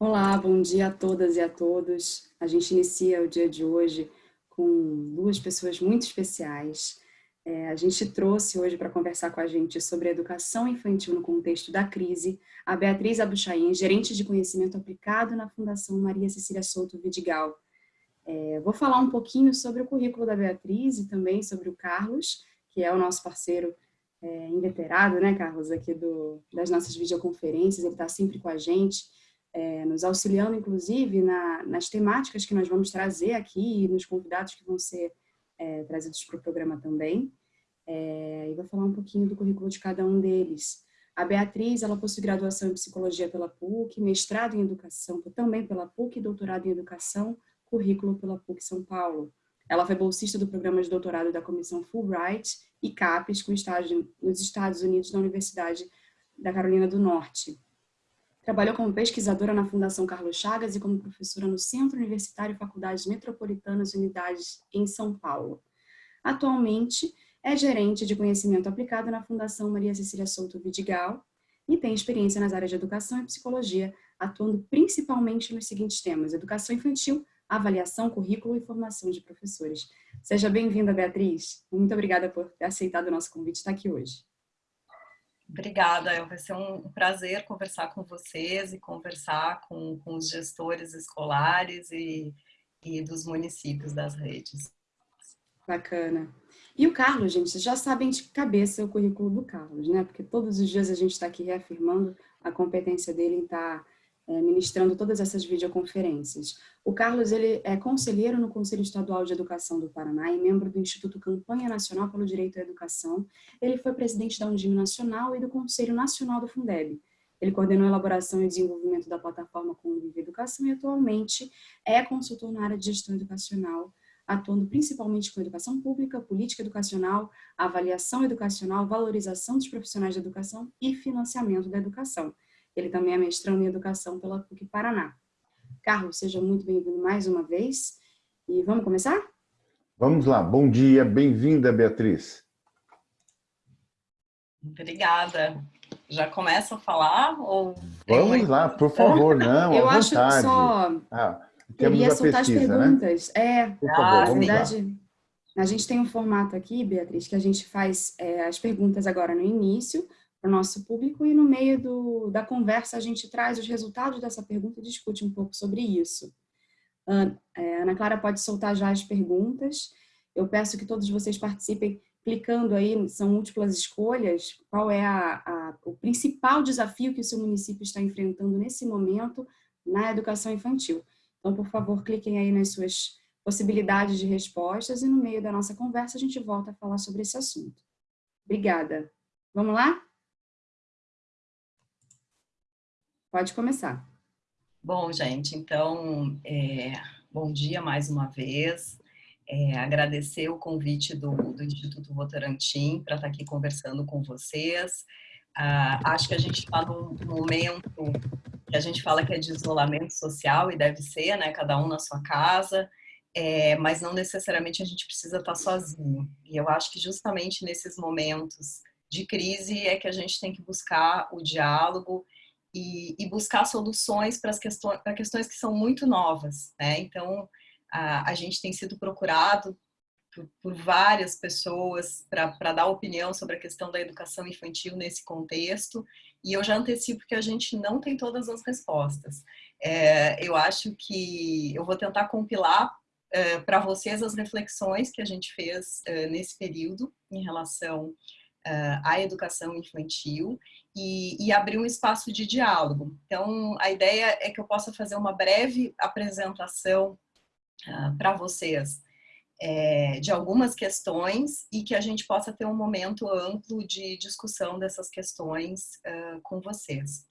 Olá, bom dia a todas e a todos. A gente inicia o dia de hoje com duas pessoas muito especiais. É, a gente trouxe hoje para conversar com a gente sobre a educação infantil no contexto da crise a Beatriz Abuchain, gerente de conhecimento aplicado na Fundação Maria Cecília Souto Vidigal. É, vou falar um pouquinho sobre o currículo da Beatriz e também sobre o Carlos, que é o nosso parceiro é, inveterado, né, Carlos, aqui do, das nossas videoconferências, ele está sempre com a gente é, nos auxiliando, inclusive, na, nas temáticas que nós vamos trazer aqui e nos convidados que vão ser é, trazidos para o programa também. É, e vou falar um pouquinho do currículo de cada um deles. A Beatriz, ela possui graduação em Psicologia pela PUC, mestrado em Educação também pela PUC, doutorado em Educação, currículo pela PUC São Paulo. Ela foi bolsista do programa de doutorado da Comissão Fulbright e CAPES, com estágio nos Estados Unidos, na Universidade da Carolina do Norte. Trabalhou como pesquisadora na Fundação Carlos Chagas e como professora no Centro Universitário Faculdades Metropolitanas Unidades em São Paulo. Atualmente, é gerente de conhecimento aplicado na Fundação Maria Cecília Souto Vidigal e tem experiência nas áreas de educação e psicologia, atuando principalmente nos seguintes temas, educação infantil, avaliação, currículo e formação de professores. Seja bem-vinda, Beatriz. Muito obrigada por ter aceitado o nosso convite de estar aqui hoje. Obrigada, vai ser um prazer conversar com vocês e conversar com, com os gestores escolares e, e dos municípios das redes. Bacana. E o Carlos, gente, vocês já sabem de cabeça o currículo do Carlos, né? Porque todos os dias a gente está aqui reafirmando a competência dele em estar tá é, ministrando todas essas videoconferências. O Carlos ele é conselheiro no Conselho Estadual de Educação do Paraná e membro do Instituto Campanha Nacional pelo Direito à Educação. Ele foi presidente da Undime Nacional e do Conselho Nacional do Fundeb. Ele coordenou a elaboração e desenvolvimento da plataforma Convive Educação e atualmente é consultor na área de gestão educacional, atuando principalmente com educação pública, política educacional, avaliação educacional, valorização dos profissionais de educação e financiamento da educação. Ele também é mestrando em Educação pela PUC Paraná. Carlos, seja muito bem-vindo mais uma vez. E vamos começar? Vamos lá. Bom dia, bem-vinda, Beatriz. Obrigada. Já começa a falar? Ou Vamos lá, por favor, não, Eu acho vontade. que só ah, queria soltar pesquisa, as né? perguntas. Né? É, por favor, ah, na verdade, a gente tem um formato aqui, Beatriz, que a gente faz é, as perguntas agora no início, para o nosso público e no meio do, da conversa a gente traz os resultados dessa pergunta e discute um pouco sobre isso. É, Ana Clara pode soltar já as perguntas. Eu peço que todos vocês participem clicando aí, são múltiplas escolhas, qual é a, a, o principal desafio que o seu município está enfrentando nesse momento na educação infantil. Então, por favor, cliquem aí nas suas possibilidades de respostas e no meio da nossa conversa a gente volta a falar sobre esse assunto. Obrigada. Vamos lá? Pode começar. Bom, gente, então, é, bom dia mais uma vez. É, agradecer o convite do, do Instituto Votorantim para estar aqui conversando com vocês. Ah, acho que a gente está num momento que a gente fala que é de isolamento social e deve ser, né? Cada um na sua casa, é, mas não necessariamente a gente precisa estar sozinho. E eu acho que justamente nesses momentos de crise é que a gente tem que buscar o diálogo e, e buscar soluções para questões, para questões que são muito novas, né? Então, a, a gente tem sido procurado por, por várias pessoas para dar opinião sobre a questão da educação infantil nesse contexto, e eu já antecipo que a gente não tem todas as respostas. É, eu acho que eu vou tentar compilar é, para vocês as reflexões que a gente fez é, nesse período em relação uh, educação infantil e, e, abrir um espaço de diálogo. Então, a ideia é que eu possa fazer uma breve apresentação uh, para vocês é, de algumas questões e que a gente possa ter um momento amplo de discussão dessas questões uh, com vocês.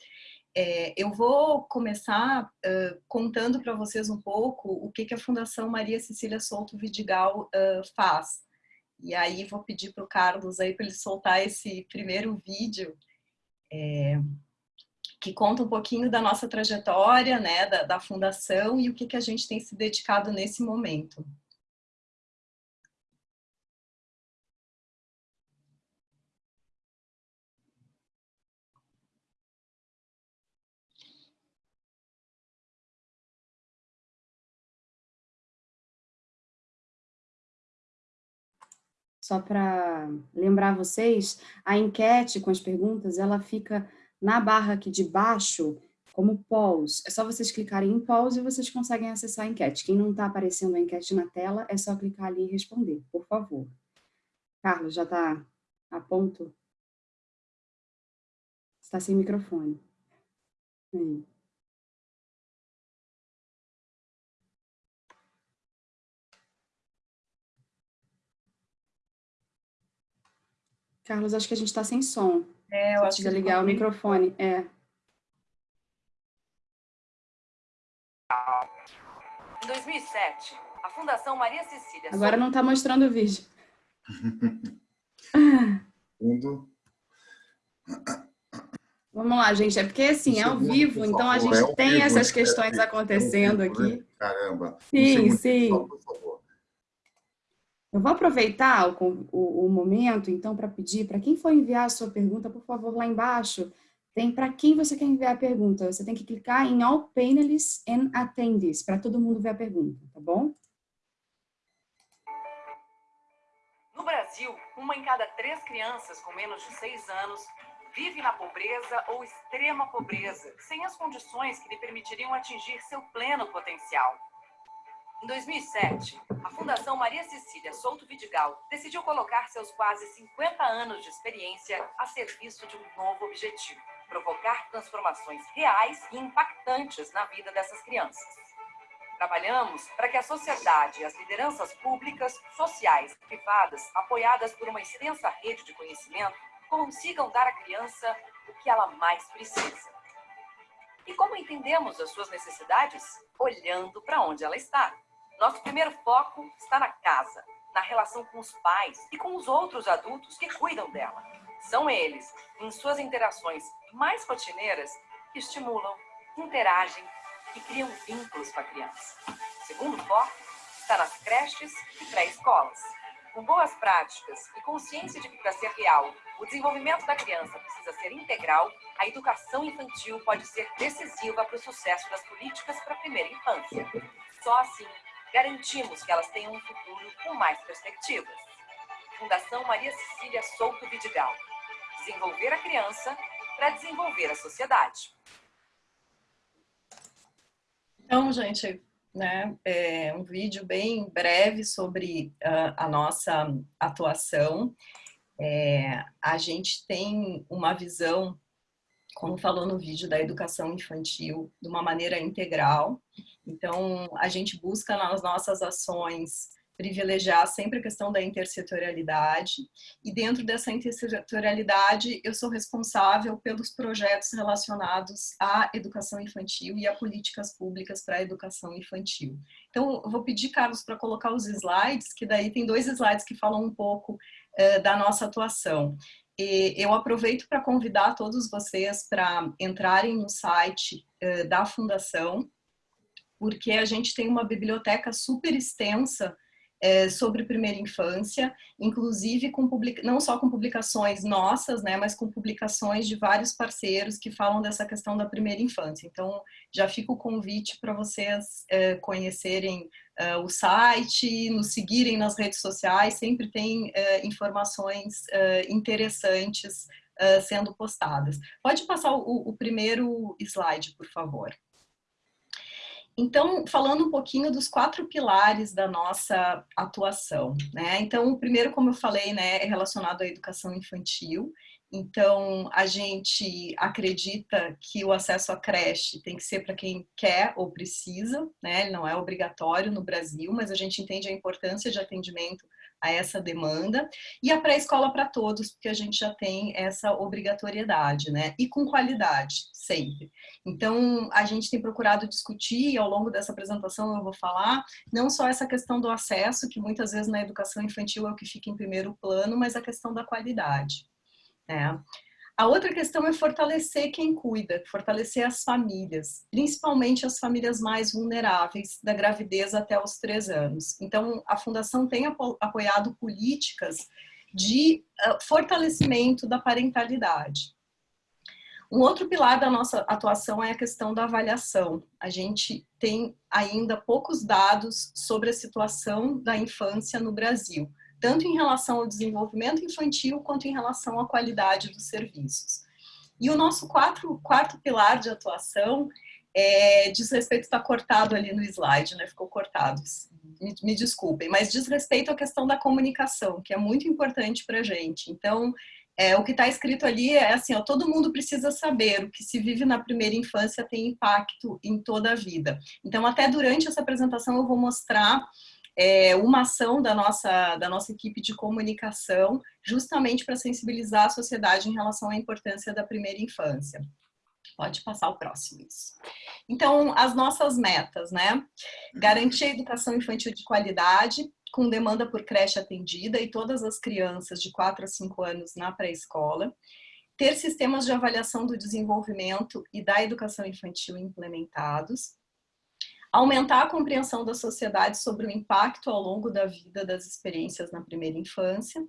É, eu vou começar uh, contando para vocês um pouco o que, que a Fundação Maria Cecília Souto Vidigal uh, faz e aí vou pedir para o Carlos aí para ele soltar esse primeiro vídeo é, que conta um pouquinho da nossa trajetória, né, da, da fundação e o que, que a gente tem se dedicado nesse momento. Só para lembrar vocês, a enquete com as perguntas, ela fica na barra aqui de baixo, como pause. É só vocês clicarem em pause e vocês conseguem acessar a enquete. Quem não está aparecendo a enquete na tela, é só clicar ali e responder, por favor. Carlos, já está a ponto? Está sem microfone. Aí. Carlos, acho que a gente está sem som. É, eu acho que ligar o microfone. É. Em 2007, a Fundação Maria Cecília... Agora não está mostrando o vídeo. Fundo. Vamos lá, gente. É porque, assim, é ao vivo, então a gente é tem vivo, essas questões é acontecendo é vivo, aqui. Né? Caramba. Sim, sim. Por favor. Eu vou aproveitar o, o, o momento, então, para pedir para quem for enviar a sua pergunta, por favor, lá embaixo, tem para quem você quer enviar a pergunta. Você tem que clicar em All Panelists and Attendees, para todo mundo ver a pergunta, tá bom? No Brasil, uma em cada três crianças com menos de seis anos vive na pobreza ou extrema pobreza, sem as condições que lhe permitiriam atingir seu pleno potencial. Em 2007, a Fundação Maria Cecília Souto Vidigal decidiu colocar seus quase 50 anos de experiência a serviço de um novo objetivo, provocar transformações reais e impactantes na vida dessas crianças. Trabalhamos para que a sociedade e as lideranças públicas, sociais e privadas, apoiadas por uma extensa rede de conhecimento, consigam dar à criança o que ela mais precisa. E como entendemos as suas necessidades? Olhando para onde ela está. Nosso primeiro foco está na casa, na relação com os pais e com os outros adultos que cuidam dela. São eles, em suas interações mais rotineiras, que estimulam, interagem e criam vínculos com a criança. O segundo foco está nas creches e pré-escolas. Com boas práticas e consciência de que para ser real, o desenvolvimento da criança precisa ser integral, a educação infantil pode ser decisiva para o sucesso das políticas para a primeira infância. Só assim garantimos que elas tenham um futuro com mais perspectivas. Fundação Maria Cecília Souto Vidigal. Desenvolver a criança para desenvolver a sociedade. Então, gente, né, é um vídeo bem breve sobre uh, a nossa atuação. É, a gente tem uma visão, como falou no vídeo, da educação infantil de uma maneira integral, então, a gente busca nas nossas ações privilegiar sempre a questão da intersetorialidade e dentro dessa intersetorialidade eu sou responsável pelos projetos relacionados à educação infantil e a políticas públicas para a educação infantil. Então, eu vou pedir, Carlos, para colocar os slides, que daí tem dois slides que falam um pouco uh, da nossa atuação. Eu aproveito para convidar todos vocês para entrarem no site uh, da Fundação, porque a gente tem uma biblioteca super extensa é, sobre primeira infância, inclusive com não só com publicações nossas, né, mas com publicações de vários parceiros que falam dessa questão da primeira infância. Então, já fica o convite para vocês é, conhecerem é, o site, nos seguirem nas redes sociais, sempre tem é, informações é, interessantes é, sendo postadas. Pode passar o, o primeiro slide, por favor. Então, falando um pouquinho dos quatro pilares da nossa atuação, né? Então, o primeiro, como eu falei, né, é relacionado à educação infantil. Então, a gente acredita que o acesso à creche tem que ser para quem quer ou precisa, né? Ele não é obrigatório no Brasil, mas a gente entende a importância de atendimento a essa demanda, e a pré-escola para todos, porque a gente já tem essa obrigatoriedade, né? E com qualidade, sempre. Então, a gente tem procurado discutir, e ao longo dessa apresentação eu vou falar, não só essa questão do acesso, que muitas vezes na educação infantil é o que fica em primeiro plano, mas a questão da qualidade. Né? A outra questão é fortalecer quem cuida, fortalecer as famílias, principalmente as famílias mais vulneráveis da gravidez até os três anos. Então, a Fundação tem apoiado políticas de ah, fortalecimento da parentalidade. Um outro pilar da nossa atuação é a questão da avaliação. A gente tem ainda poucos dados sobre a situação da infância no Brasil tanto em relação ao desenvolvimento infantil quanto em relação à qualidade dos serviços. E o nosso quatro, quarto pilar de atuação é, diz respeito, está cortado ali no slide, né? Ficou cortado, me, me, desculpem, mas diz respeito à questão da comunicação, que é muito importante para a gente. Então, é, o que está escrito ali é assim, ó, todo mundo precisa saber, o que se vive na primeira infância tem impacto em toda a vida. Então, até durante essa apresentação eu vou mostrar é, uma ação da nossa, da nossa equipe de comunicação, justamente para sensibilizar a sociedade em relação à importância da primeira infância. Pode passar o próximo, isso. Então, as nossas metas, né? Garantir a educação infantil de qualidade, com demanda por creche atendida e todas as crianças de 4 a 5 anos na pré-escola. Ter sistemas de avaliação do desenvolvimento e da educação infantil implementados. Aumentar a compreensão da sociedade sobre o impacto ao longo da vida das experiências na primeira infância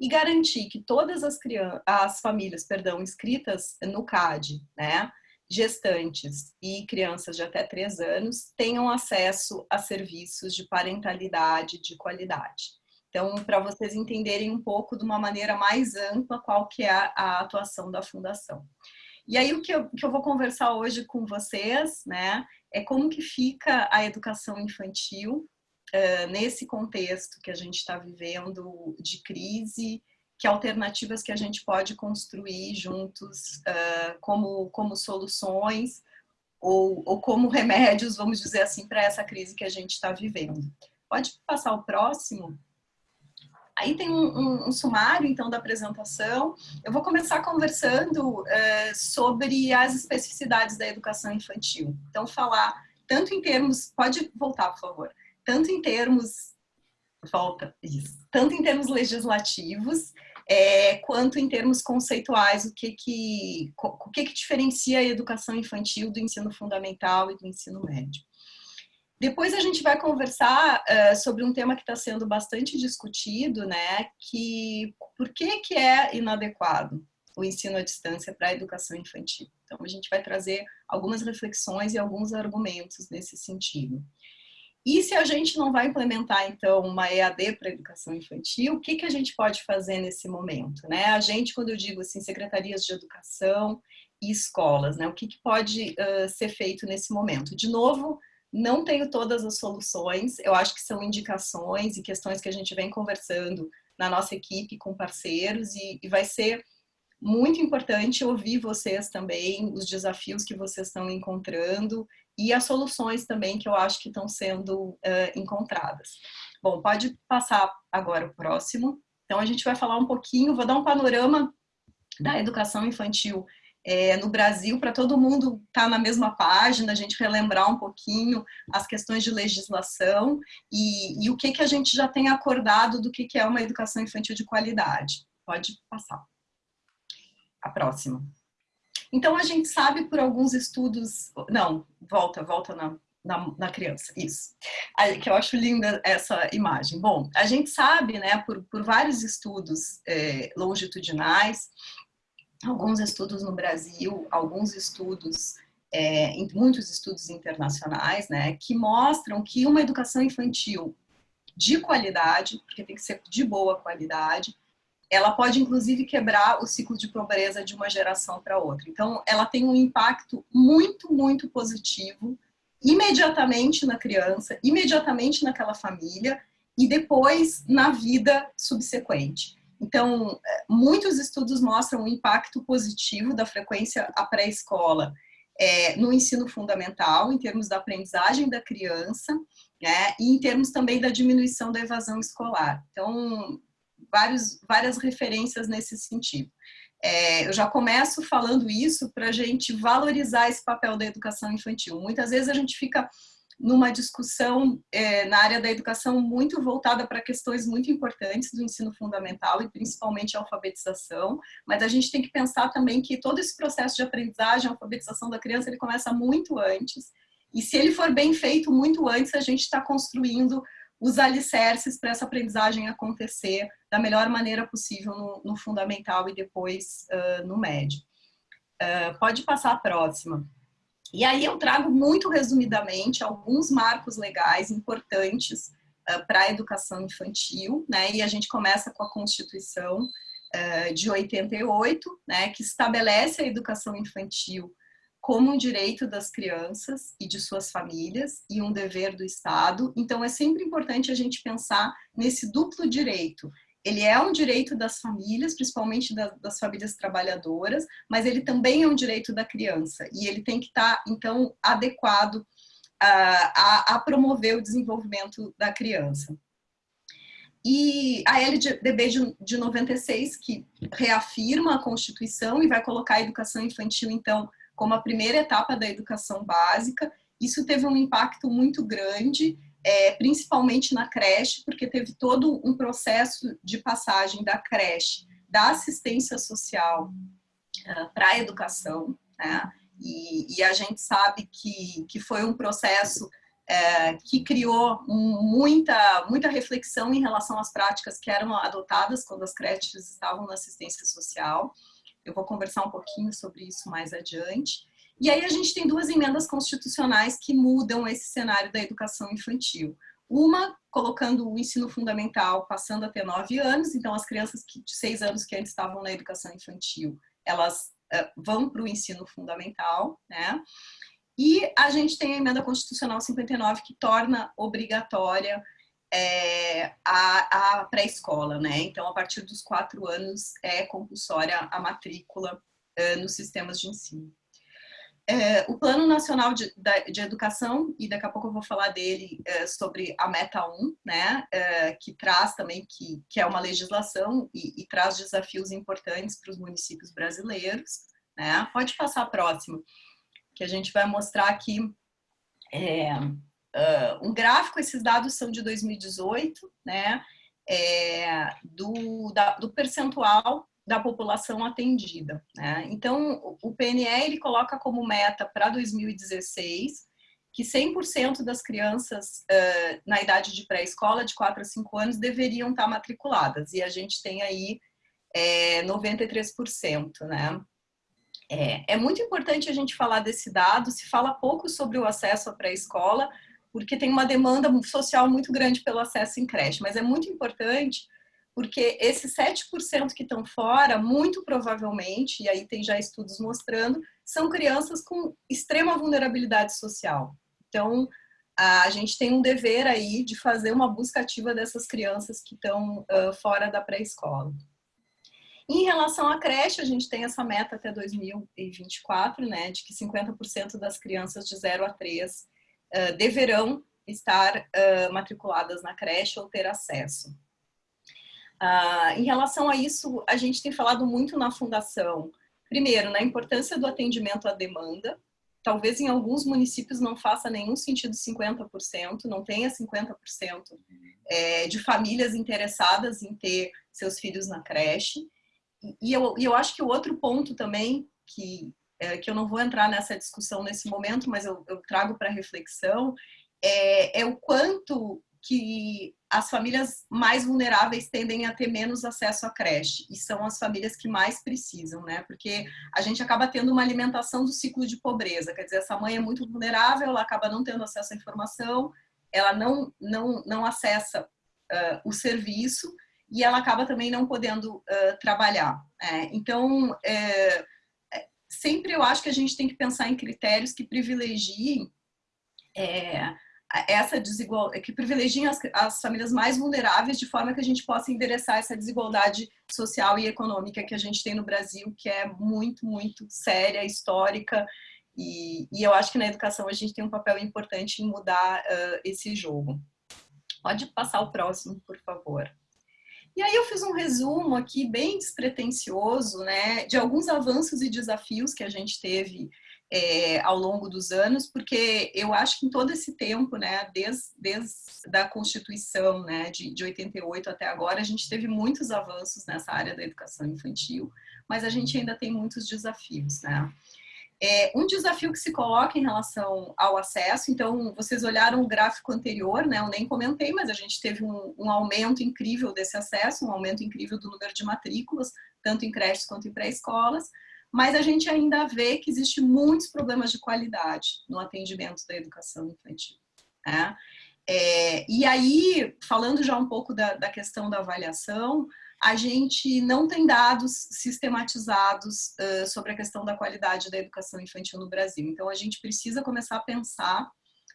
e garantir que todas as, crianças, as famílias perdão, inscritas no CAD, né, gestantes e crianças de até 3 anos tenham acesso a serviços de parentalidade de qualidade. Então, para vocês entenderem um pouco de uma maneira mais ampla qual que é a, atuação da Fundação. E aí o que eu, que eu vou conversar hoje com vocês, né, é como que fica a educação infantil uh, nesse contexto que a gente está vivendo de crise, que alternativas que a gente pode construir juntos uh, como, como soluções ou, ou como remédios, vamos dizer assim, para essa crise que a gente está vivendo. Pode passar o próximo? Aí tem um, um, um, sumário, então, da apresentação. Eu vou começar conversando uh, sobre as especificidades da educação infantil. Então, falar tanto em termos... Pode voltar, por favor tanto em termos volta isso, tanto em termos legislativos é, quanto em termos conceituais, o que que, o que que diferencia a educação infantil do ensino fundamental e do ensino médio. Depois a gente vai conversar uh, sobre um tema que está sendo bastante discutido, né, que por que que é inadequado o ensino à distância para a educação infantil. Então a gente vai trazer algumas reflexões e alguns argumentos nesse sentido. E se a gente não vai implementar, então, uma EAD para educação infantil, o que, que a gente pode fazer nesse momento? Né? A gente, quando eu digo assim, secretarias de educação e escolas, né? o que, que pode uh, ser feito nesse momento? De novo, não tenho todas as soluções, eu acho que são indicações e questões que a gente vem conversando na nossa equipe com parceiros e, e vai ser muito importante ouvir vocês também, os desafios que vocês estão encontrando e as soluções também que eu acho que estão sendo uh, encontradas. Bom, pode passar agora o próximo. Então, a gente vai falar um pouquinho, vou dar um panorama da educação infantil é, no Brasil, para todo mundo estar tá na mesma página, a gente relembrar um pouquinho as questões de legislação e, e o que, que a gente já tem acordado do que, que é uma educação infantil de qualidade. Pode passar. A próxima. Então, a gente sabe por alguns estudos... Não, volta, volta na, na, na, criança, isso. Que eu acho linda essa imagem. Bom, a gente sabe, né, por, por vários estudos é, longitudinais, alguns estudos no Brasil, alguns estudos, é, muitos estudos internacionais, né, que mostram que uma educação infantil de qualidade, porque tem que ser de boa qualidade, ela pode inclusive quebrar o ciclo de pobreza de uma geração para outra. Então, ela tem um impacto muito, muito positivo imediatamente na criança, imediatamente naquela família e depois na vida subsequente. Então, é, muitos estudos mostram o impacto positivo da frequência à pré-escola é, no ensino fundamental, em termos da aprendizagem da criança, né, e em termos também da diminuição da evasão escolar. Então, vários, várias referências nesse sentido. É, eu já começo falando isso para a gente valorizar esse papel da educação infantil. Muitas vezes a gente fica numa discussão é, na área da educação muito voltada para questões muito importantes do ensino fundamental e principalmente a alfabetização, mas a gente tem que pensar também que todo esse processo de aprendizagem, alfabetização da criança, ele começa muito antes, e se ele for bem feito muito antes, a gente está construindo os alicerces para essa aprendizagem acontecer da melhor maneira possível no, no fundamental e depois uh, no médio. Uh, pode passar a próxima. E aí eu trago muito resumidamente alguns marcos legais importantes uh, para a educação infantil, né? E a gente começa com a Constituição uh, de 88, né? Que estabelece a educação infantil como um direito das crianças e de suas famílias e um dever do Estado. Então, é sempre importante a gente pensar nesse duplo direito. Ele é um direito das famílias, principalmente das famílias trabalhadoras, mas ele também é um direito da criança. E ele tem que estar, então, adequado a, a, promover o desenvolvimento da criança. E a LDB de 96, que reafirma a Constituição e vai colocar a educação infantil, então, como a primeira etapa da educação básica. Isso teve um impacto muito grande, é, principalmente na creche, porque teve todo um processo de passagem da creche, da assistência social uh, para a educação, né? E, e, a gente sabe que, que foi um processo é, que criou muita, muita reflexão em relação às práticas que eram adotadas quando as creches estavam na assistência social. Eu vou conversar um pouquinho sobre isso mais adiante. E aí a gente tem duas emendas constitucionais que mudam esse cenário da educação infantil. Uma, colocando o ensino fundamental passando a ter nove anos, então as crianças que, de seis anos que antes estavam na educação infantil, elas uh, vão para o ensino fundamental, né? E a gente tem a emenda constitucional 59 que torna obrigatória é, a, a pré-escola, né? Então, a partir dos quatro anos é compulsória a matrícula é, nos sistemas de ensino. É, o Plano Nacional de, de, Educação, e daqui a pouco eu vou falar dele é, sobre a Meta 1, né, é, que traz também, que, que é uma legislação e, e traz desafios importantes para os municípios brasileiros. Né? Pode passar a próxima, que a gente vai mostrar aqui uh, um gráfico, esses dados são de 2018, né, é, do, da, do percentual da população atendida. Né? Então, o PNE ele coloca como meta para 2016 que 100% das crianças uh, na idade de pré-escola, de 4 a 5 anos, deveriam estar matriculadas. E a gente tem aí é, 93%. Né? É, é muito importante a gente falar desse dado, se fala pouco sobre o acesso à pré-escola, porque tem uma demanda social muito grande pelo acesso em creche, mas é muito importante porque esses 7% que estão fora, muito provavelmente, e aí tem já estudos mostrando, são crianças com extrema vulnerabilidade social. Então, a gente tem um dever aí de fazer uma busca ativa dessas crianças que estão uh, fora da pré-escola. Em relação à creche, a gente tem essa meta até 2024, né, de que 50% das crianças de 0 a 3 deverão estar uh, matriculadas na creche ou ter acesso. Uh, em relação a isso, a gente tem falado muito na fundação, primeiro, na importância do atendimento à demanda, talvez em alguns municípios não faça nenhum sentido 50%, não tenha 50% é, de famílias interessadas em ter seus filhos na creche. E eu, eu acho que o outro ponto também que é, que eu não vou entrar nessa discussão nesse momento, mas eu, eu trago para reflexão, é, é o quanto que as famílias mais vulneráveis tendem a ter menos acesso à creche e são as famílias que mais precisam, né? Porque a gente acaba tendo uma alimentação do ciclo de pobreza, quer dizer, essa mãe é muito vulnerável, ela acaba não tendo acesso à informação, ela não não não acessa uh, o serviço e ela acaba também não podendo uh, trabalhar. Né? Então, é, sempre eu acho que a gente tem que pensar em critérios que privilegiem é, essa desigualdade, que privilegiem as, as, famílias mais vulneráveis de forma que a gente possa endereçar essa desigualdade social e econômica que a gente tem no Brasil, que é muito, muito séria, histórica, e, e eu acho que na educação a gente tem um papel importante em mudar uh, esse jogo. Pode passar o próximo, por favor. E aí eu fiz um resumo aqui bem despretensioso, né, de alguns avanços e desafios que a gente teve é, ao longo dos anos, porque eu acho que em todo esse tempo, né, desde, desde a Constituição, né, de, de 88 até agora, a gente teve muitos avanços nessa área da educação infantil, mas a gente ainda tem muitos desafios, né. É, um desafio que se coloca em relação ao acesso, então vocês olharam o gráfico anterior, né? Eu nem comentei, mas a gente teve um, um aumento incrível desse acesso, um aumento incrível do número de matrículas, tanto em creches quanto em pré-escolas, mas a gente ainda vê que existe muitos problemas de qualidade no atendimento da educação infantil. Né? É, e aí, falando já um pouco da, da questão da avaliação, a gente não tem dados sistematizados uh, sobre a questão da qualidade da educação infantil no Brasil. Então, a gente precisa começar a pensar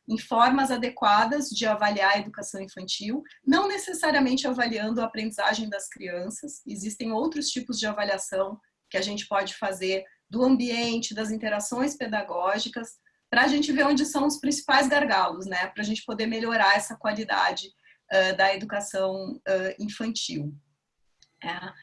em formas adequadas de avaliar a educação infantil, não necessariamente avaliando a aprendizagem das crianças, existem outros tipos de avaliação que a gente pode fazer do ambiente, das interações pedagógicas, para a gente ver onde são os principais gargalos, né? para a gente poder melhorar essa qualidade uh, da educação uh, infantil. É,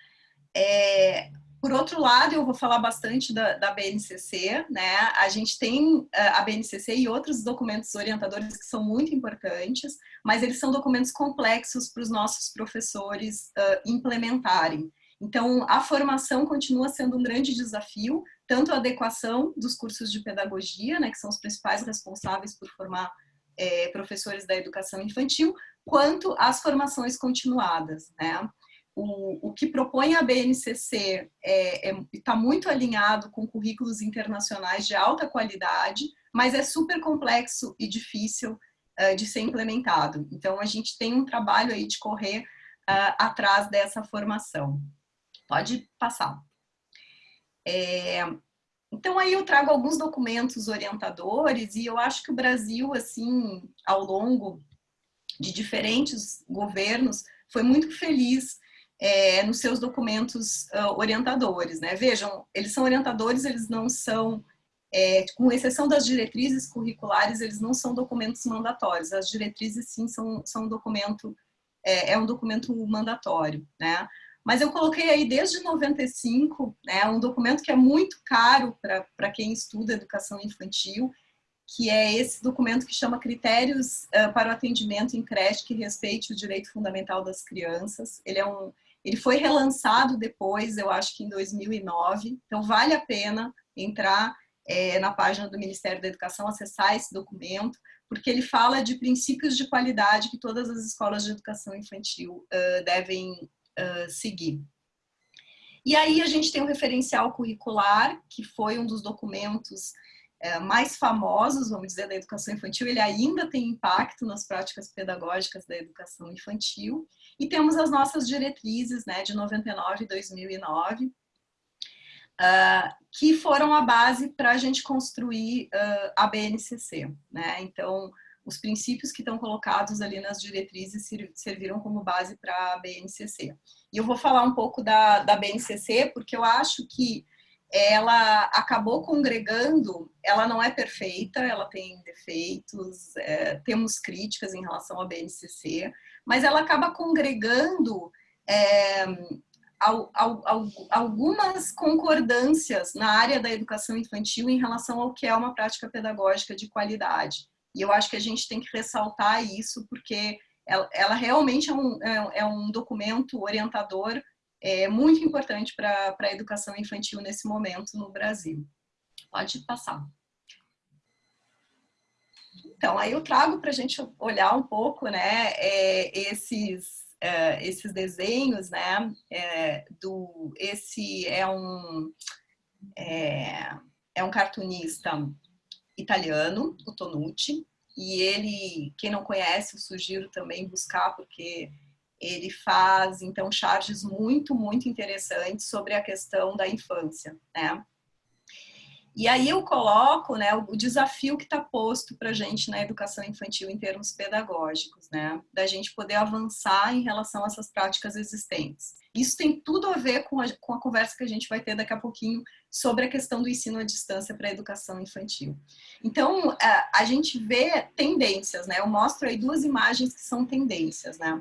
é, por outro lado, eu vou falar bastante da, da, BNCC, né? A gente tem a BNCC e outros documentos orientadores que são muito importantes, mas eles são documentos complexos para os nossos professores uh, implementarem. Então, a formação continua sendo um grande desafio, tanto a adequação dos cursos de pedagogia, né, que são os principais responsáveis por formar é, professores da educação infantil, quanto as formações continuadas, né? O, o que propõe a BNCC está é, é, tá muito alinhado com currículos internacionais de alta qualidade, mas é super complexo e difícil uh, de ser implementado. Então, a gente tem um trabalho aí de correr uh, atrás dessa formação. Pode passar. É, então, aí eu trago alguns documentos orientadores e eu acho que o Brasil, assim, ao longo de diferentes governos, foi muito feliz é, nos seus documentos uh, orientadores, né? Vejam, eles são orientadores, eles não são, é, com exceção das diretrizes curriculares, eles não são documentos mandatórios. As diretrizes, sim, são, são um documento, é, é um documento mandatório, né? Mas eu coloquei aí desde 95, né, um documento que é muito caro para quem estuda educação infantil, que é esse documento que chama Critérios uh, para o Atendimento em Creche que respeite o direito fundamental das crianças. Ele, é um, ele foi relançado depois, eu acho que em 2009, então vale a pena entrar é, na página do Ministério da Educação, acessar esse documento, porque ele fala de princípios de qualidade que todas as escolas de educação infantil uh, devem uh, seguir. E aí a gente tem o referencial curricular, que foi um dos documentos uh, mais famosos, vamos dizer, da educação infantil, ele ainda tem impacto nas práticas pedagógicas da educação infantil. E temos as nossas diretrizes, né, de 99 e 2009, Uh, que foram a base para a gente construir uh, a BNCC. Né? Então, os princípios que estão colocados ali nas diretrizes serviram como base para a BNCC. E eu vou falar um pouco da, da BNCC, porque eu acho que ela acabou congregando, ela não é perfeita, ela tem defeitos, é, temos críticas em relação à BNCC, mas ela acaba congregando é, al, al, al, algumas concordâncias na área da educação infantil em relação ao que é uma prática pedagógica de qualidade. E eu acho que a gente tem que ressaltar isso, porque ela, ela realmente é um, é, é um documento orientador é, muito importante para a educação infantil nesse momento no Brasil. Pode passar. Então, aí eu trago para a gente olhar um pouco, né, é, esses, é, esses desenhos, né, é, do, esse é um, é, é um cartunista italiano, o Tonucci, e ele, quem não conhece, eu sugiro também buscar, porque ele faz, então, charges muito, muito interessantes sobre a questão da infância, né? E aí eu coloco né, o desafio que está posto para a gente na educação infantil em termos pedagógicos, né? Da gente poder avançar em relação a essas práticas existentes. Isso tem tudo a ver com a, com a conversa que a gente vai ter daqui a pouquinho sobre a questão do ensino à distância para a educação infantil. Então, a, a gente vê tendências, né? Eu mostro aí duas imagens que são tendências, né?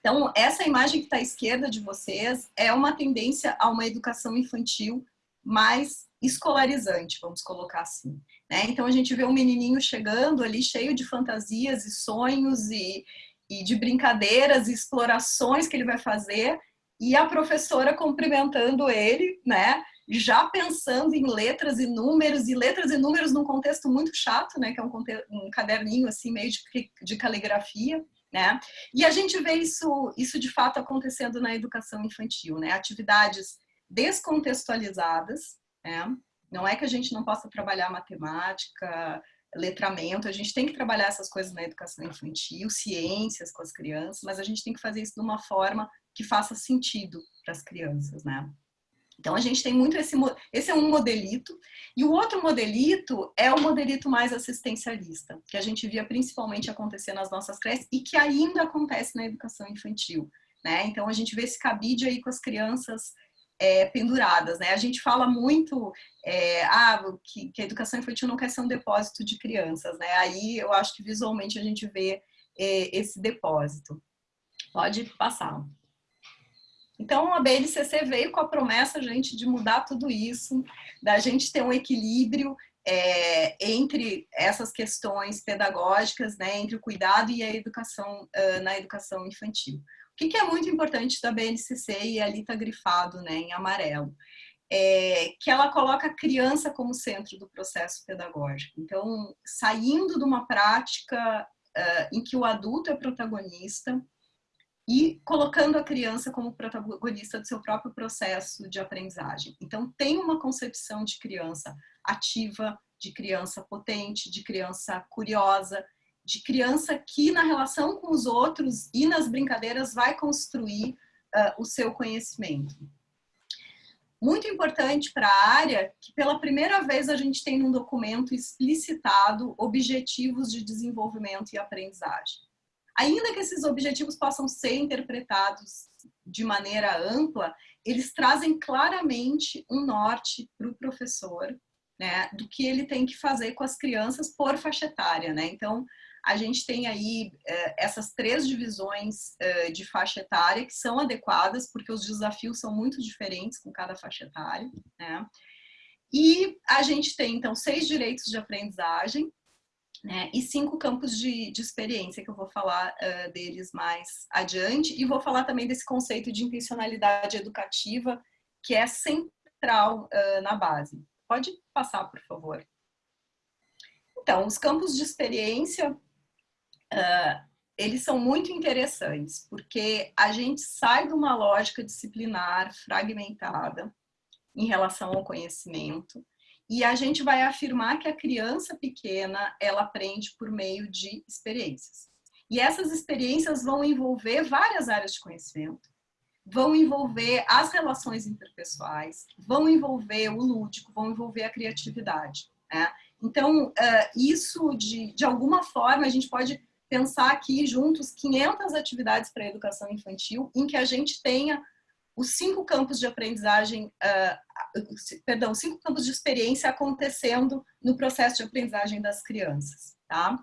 Então, essa imagem que está à esquerda de vocês é uma tendência a uma educação infantil mais escolarizante, vamos colocar assim. Né? Então a gente vê um menininho chegando ali cheio de fantasias e sonhos e, e de brincadeiras e explorações que ele vai fazer e a professora cumprimentando ele, né? Já pensando em letras e números, e letras e números num contexto muito chato, né? Que é um, um caderninho assim, meio de, de caligrafia, né? E a gente vê isso, isso de fato acontecendo na educação infantil, né? Atividades descontextualizadas, né? Não é que a gente não possa trabalhar matemática, letramento, a gente tem que trabalhar essas coisas na educação infantil, ciências com as crianças, mas a gente tem que fazer isso de uma forma que faça sentido para as crianças, né? Então a gente tem muito esse, esse é um modelito, e o outro modelito é o modelito mais assistencialista, que a gente via principalmente acontecer nas nossas creches e que ainda acontece na educação infantil, né? Então a gente vê esse cabide aí com as crianças é, penduradas, né? A gente fala muito é, ah, que, que, a educação infantil não quer ser um depósito de crianças, né? Aí eu acho que visualmente a gente vê é, esse depósito. Pode passar. Então, a BNCC veio com a promessa, gente, de mudar tudo isso, da gente ter um equilíbrio é, entre essas questões pedagógicas, né, entre o cuidado e a educação uh, na educação infantil. O que, que é muito importante da BNCC, e ali está grifado né, em amarelo, é que ela coloca a criança como centro do processo pedagógico. Então, saindo de uma prática uh, em que o adulto é protagonista e colocando a criança como protagonista do seu próprio processo de aprendizagem. Então, tem uma concepção de criança ativa, de criança potente, de criança curiosa, de criança que na relação com os outros e nas brincadeiras vai construir uh, o seu conhecimento. Muito importante para a área que pela primeira vez a gente tem num documento explicitado objetivos de desenvolvimento e aprendizagem. Ainda que esses objetivos possam ser interpretados de maneira ampla, eles trazem claramente um norte para o professor, né, do que ele tem que fazer com as crianças por faixa etária, né? Então, a gente tem aí é, essas três divisões é, de faixa etária que são adequadas, porque os desafios são muito diferentes com cada faixa etária, né? E a gente tem, então, seis direitos de aprendizagem, né, e cinco campos de, de, experiência, que eu vou falar uh, deles mais adiante, e vou falar também desse conceito de intencionalidade educativa, que é central uh, na base. Pode passar, por favor. Então, os campos de experiência uh, eles são muito interessantes, porque a gente sai de uma lógica disciplinar fragmentada em relação ao conhecimento, e a gente vai afirmar que a criança pequena, ela aprende por meio de experiências. E essas experiências vão envolver várias áreas de conhecimento, vão envolver as relações interpessoais, vão envolver o lúdico, vão envolver a criatividade. Né? Então, isso, de, de alguma forma, a gente pode pensar aqui juntos 500 atividades para a educação infantil, em que a gente tenha os cinco campos de aprendizagem, uh, perdão, cinco campos de experiência acontecendo no processo de aprendizagem das crianças, tá?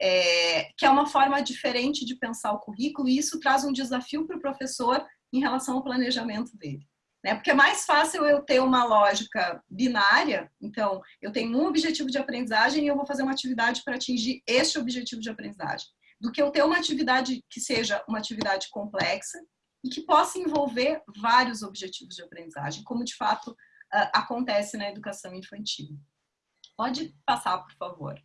É, que é uma forma diferente de pensar o currículo e isso traz um desafio para o professor em relação ao planejamento dele. Né? Porque é mais fácil eu ter uma lógica binária, então eu tenho um objetivo de aprendizagem e eu vou fazer uma atividade para atingir este objetivo de aprendizagem, do que eu ter uma atividade que seja uma atividade complexa e que possa envolver vários objetivos de aprendizagem, como de fato acontece na educação infantil. Pode passar, por favor.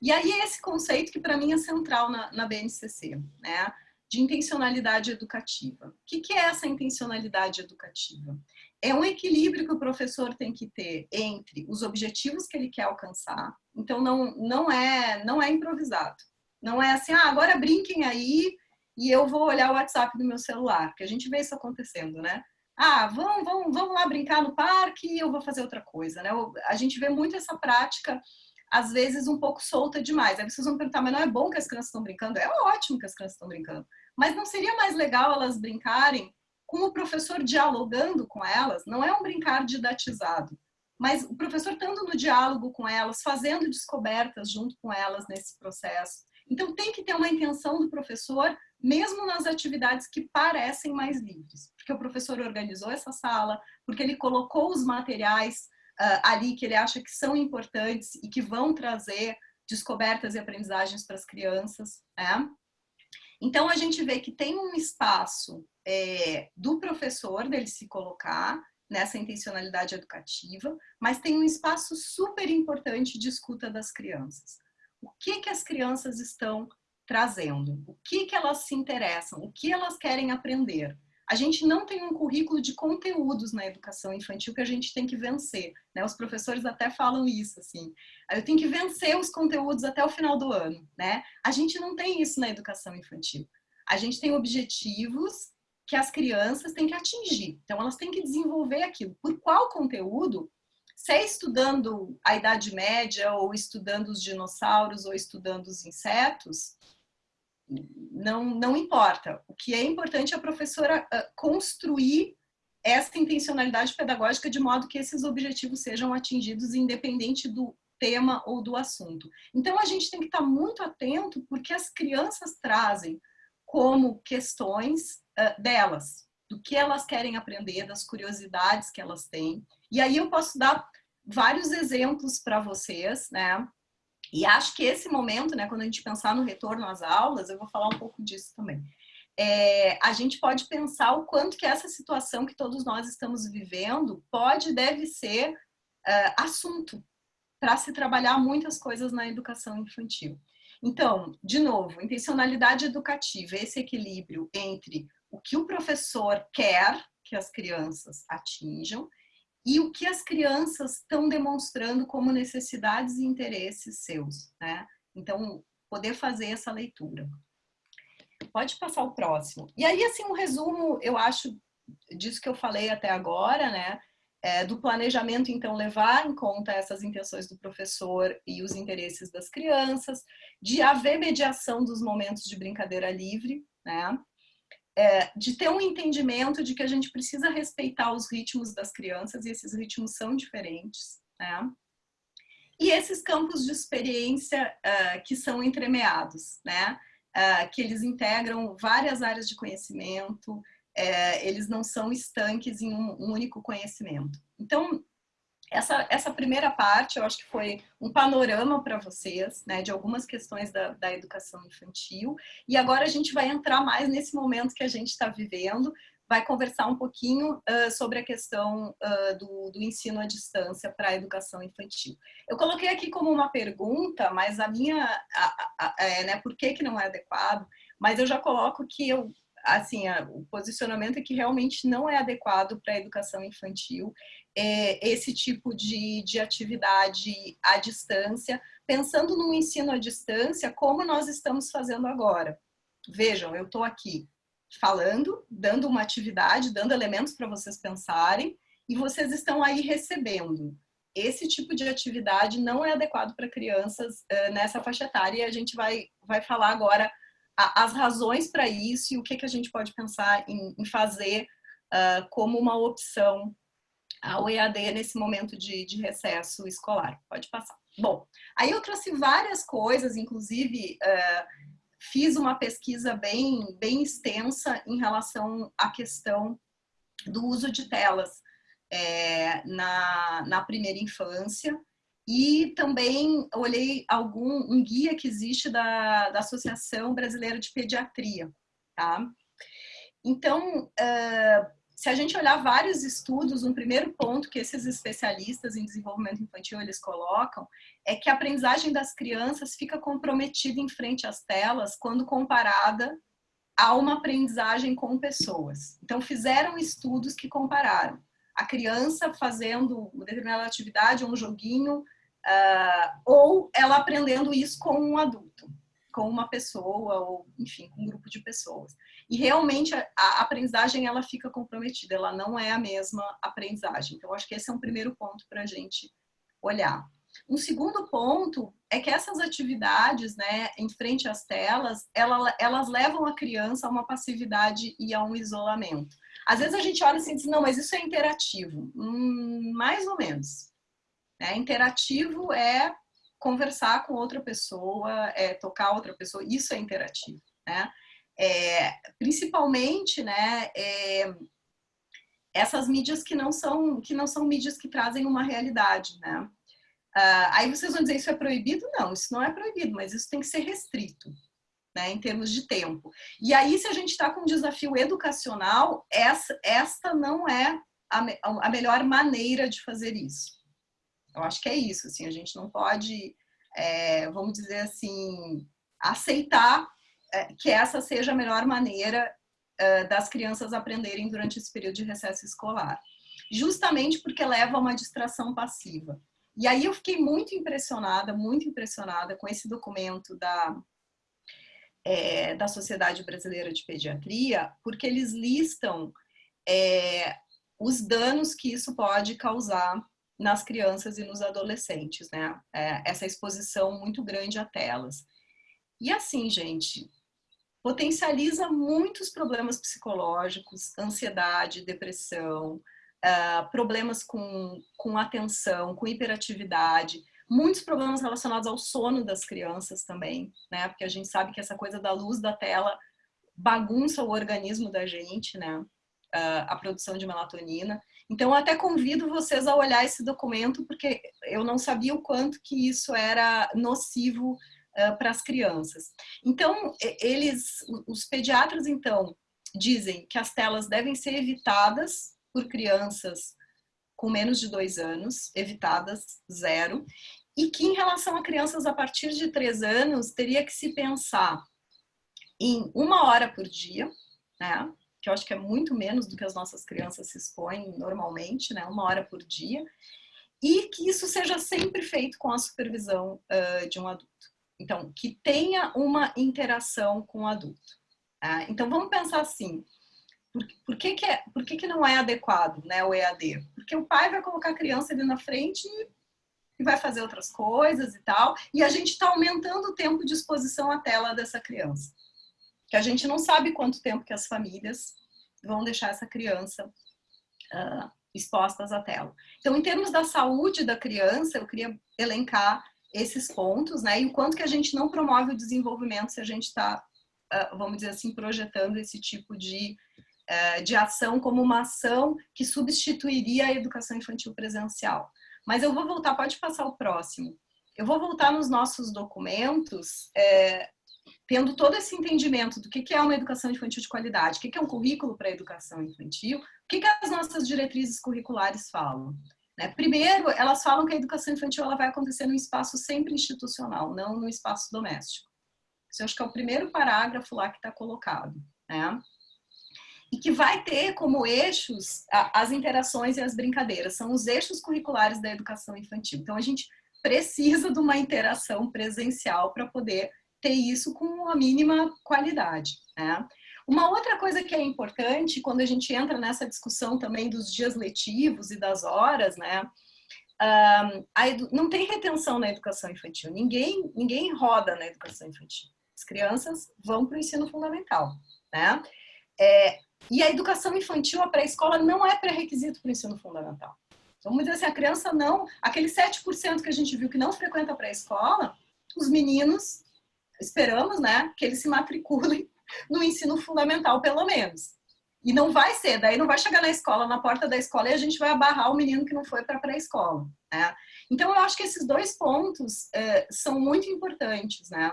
E aí esse conceito que para mim é central na, na BNCC, né? de intencionalidade educativa. O que, é essa intencionalidade educativa? É um equilíbrio que o professor tem que ter entre os objetivos que ele quer alcançar, então não, não, é, não é improvisado. Não é assim, ah, agora brinquem aí e eu vou olhar o WhatsApp do meu celular, porque a gente vê isso acontecendo, né? Ah, vamos, vamos, vamos lá brincar no parque e eu vou fazer outra coisa, né? A gente vê muito essa prática às vezes um pouco solta demais. Aí vocês vão perguntar, mas não é bom que as crianças estão brincando? É ótimo que as crianças estão brincando. Mas não seria mais legal elas brincarem com o professor dialogando com elas? Não é um brincar didatizado, mas o professor estando no diálogo com elas, fazendo descobertas junto com elas nesse processo. Então tem que ter uma intenção do professor, mesmo nas atividades que parecem mais livres, porque o professor organizou essa sala, porque ele colocou os materiais uh, ali que ele acha que são importantes e que vão trazer descobertas e aprendizagens para as crianças. Né? Então, a gente vê que tem um espaço é, do professor dele se colocar nessa intencionalidade educativa, mas tem um espaço super importante de escuta das crianças. O que, que as crianças estão trazendo? O que, que elas se interessam? O que elas querem aprender? a gente não tem um currículo de conteúdos na educação infantil que a gente tem que vencer. Né? Os professores até falam isso, assim. Eu tenho que vencer os conteúdos até o final do ano. Né? A gente não tem isso na educação infantil. A gente tem objetivos que as crianças têm que atingir. Então, elas têm que desenvolver aquilo. Por qual conteúdo? Se é estudando a Idade Média, ou estudando os dinossauros, ou estudando os insetos, não, não importa. O que é importante é a professora uh, construir essa intencionalidade pedagógica de modo que esses objetivos sejam atingidos independente do tema ou do assunto. Então, a gente tem que estar muito atento porque as crianças trazem como questões uh, delas, do que elas querem aprender, das curiosidades que elas têm. E aí eu posso dar vários exemplos para vocês, né? E acho que esse momento, né, quando a gente pensar no retorno às aulas, eu vou falar um pouco disso também. É, a gente pode pensar o quanto que essa situação que todos nós estamos vivendo pode e deve ser uh, assunto para se trabalhar muitas coisas na educação infantil. Então, de novo, intencionalidade educativa, esse equilíbrio entre o que o professor quer que as crianças atinjam e o que as crianças estão demonstrando como necessidades e interesses seus, né? Então, poder fazer essa leitura. Pode passar o próximo. E aí, assim, um resumo, eu acho, disso que eu falei até agora, né? É, do planejamento, então, levar em conta essas intenções do professor e os interesses das crianças, de haver mediação dos momentos de brincadeira livre, né? É, de ter um entendimento de que a gente precisa respeitar os ritmos das crianças e esses ritmos são diferentes, né? E esses campos de experiência uh, que são entremeados, né? Uh, que eles integram várias áreas de conhecimento, uh, eles não são estanques em um, um único conhecimento. Então, essa, essa primeira parte, eu acho que foi um panorama para vocês, né, de algumas questões da, da educação infantil. E agora a gente vai entrar mais nesse momento que a gente está vivendo, vai conversar um pouquinho uh, sobre a questão uh, do, do, ensino à distância para a educação infantil. Eu coloquei aqui como uma pergunta, mas a minha, a, a, é, né, por que, que não é adequado? Mas eu já coloco que eu assim, o posicionamento é que realmente não é adequado para a educação infantil é, esse tipo de, de atividade à distância, pensando no ensino à distância, como nós estamos fazendo agora. Vejam, eu estou aqui falando, dando uma atividade, dando elementos para vocês pensarem, e vocês estão aí recebendo. Esse tipo de atividade não é adequado para crianças uh, nessa faixa etária, e a gente vai, vai falar agora as razões para isso e o que, que a gente pode pensar em, em fazer uh, como uma opção ao EAD nesse momento de, de, recesso escolar. Pode passar. Bom, aí eu trouxe várias coisas, inclusive uh, fiz uma pesquisa bem, bem extensa em relação à questão do uso de telas é, na, na primeira infância e também olhei algum um guia que existe da, da Associação Brasileira de Pediatria, tá? Então, uh, se a gente olhar vários estudos, um primeiro ponto que esses especialistas em desenvolvimento infantil eles colocam é que a aprendizagem das crianças fica comprometida em frente às telas quando comparada a uma aprendizagem com pessoas. Então, fizeram estudos que compararam a criança fazendo uma determinada atividade, um joguinho, uh, ou ela aprendendo isso com um adulto, com uma pessoa, ou enfim, com um grupo de pessoas. E realmente a, a aprendizagem ela fica comprometida, ela não é a mesma aprendizagem. Então, acho que esse é um primeiro ponto para a gente olhar. Um segundo ponto é que essas atividades, né, em frente às telas, ela, elas levam a criança a uma passividade e a um isolamento. Às vezes a gente olha assim e diz, não, mas isso é interativo. Hum, mais ou menos. Né? Interativo é conversar com outra pessoa, é tocar outra pessoa, isso é interativo, né? É, principalmente, né, é, essas mídias que não são que não são mídias que trazem uma realidade, né? Uh, aí vocês vão dizer isso é proibido? Não, isso não é proibido, mas isso tem que ser restrito, né, em termos de tempo. E aí, se a gente está com um desafio educacional, essa, esta não é a, a melhor maneira de fazer isso. Eu acho que é isso, assim, a gente não pode, é, vamos dizer assim, aceitar é, que essa seja a melhor maneira uh, das crianças aprenderem durante esse período de recesso escolar. Justamente porque leva a uma distração passiva. E aí eu fiquei muito impressionada, muito impressionada com esse documento da, é, da Sociedade Brasileira de Pediatria, porque eles listam é, os danos que isso pode causar nas crianças e nos adolescentes, né? É, essa exposição muito grande a telas. E assim, gente, potencializa muitos problemas psicológicos, ansiedade, depressão, uh, problemas com, com atenção, com hiperatividade, muitos problemas relacionados ao sono das crianças também, né? Porque a gente sabe que essa coisa da luz da tela bagunça o organismo da gente, né? Uh, a produção de melatonina. Então, até convido vocês a olhar esse documento, porque eu não sabia o quanto que isso era nocivo uh, para as crianças. Então, eles, os pediatras, então, dizem que as telas devem ser evitadas por crianças com menos de dois anos, evitadas zero, e que em relação a crianças a partir de três anos, teria que se pensar em uma hora por dia, né? Que eu acho que é muito menos do que as nossas crianças se expõem normalmente, né? uma hora por dia, e que isso seja sempre feito com a supervisão uh, de um adulto. Então, que tenha uma interação com o adulto. Tá? Então, vamos pensar assim, por, por, que, que, é, por que, que não é adequado né, o EAD? Porque o pai vai colocar a criança ali na frente e vai fazer outras coisas e tal, e a gente está aumentando o tempo de exposição à tela dessa criança. Que a gente não sabe quanto tempo que as famílias vão deixar essa criança uh, expostas à tela. Então, em termos da saúde da criança, eu queria elencar esses pontos, né? E o quanto que a gente não promove o desenvolvimento se a gente está, uh, vamos dizer assim, projetando esse tipo de, uh, de ação como uma ação que substituiria a educação infantil presencial. Mas eu vou voltar, pode passar o próximo. Eu vou voltar nos nossos documentos, é, tendo todo esse entendimento do que é uma educação infantil de qualidade, o que é um currículo para a educação infantil, o que as nossas diretrizes curriculares falam. Né? Primeiro, elas falam que a educação infantil ela vai acontecer num espaço sempre institucional, não no espaço doméstico. Isso eu acho que é o primeiro parágrafo lá que está colocado. Né? E que vai ter como eixos as interações e as brincadeiras. São os eixos curriculares da educação infantil. Então, a gente precisa de uma interação presencial para poder ter isso com a mínima qualidade. Né? Uma outra coisa que é importante, quando a gente entra nessa discussão também dos dias letivos e das horas, né? Um, não tem retenção na educação infantil. Ninguém, ninguém roda na educação infantil. As crianças vão para o ensino fundamental, né? É, e a educação infantil, a pré-escola, não é pré-requisito para o ensino fundamental. Então, vamos dizer assim, a criança não... Aquele 7% que a gente viu que não frequenta a pré-escola, os meninos, esperamos, né, que eles se matriculem no ensino fundamental, pelo menos. E não vai ser, daí não vai chegar na escola, na porta da escola, e a gente vai abarrar o menino que não foi para a pré-escola. Né? Então, eu acho que esses dois pontos é, são muito importantes. Né?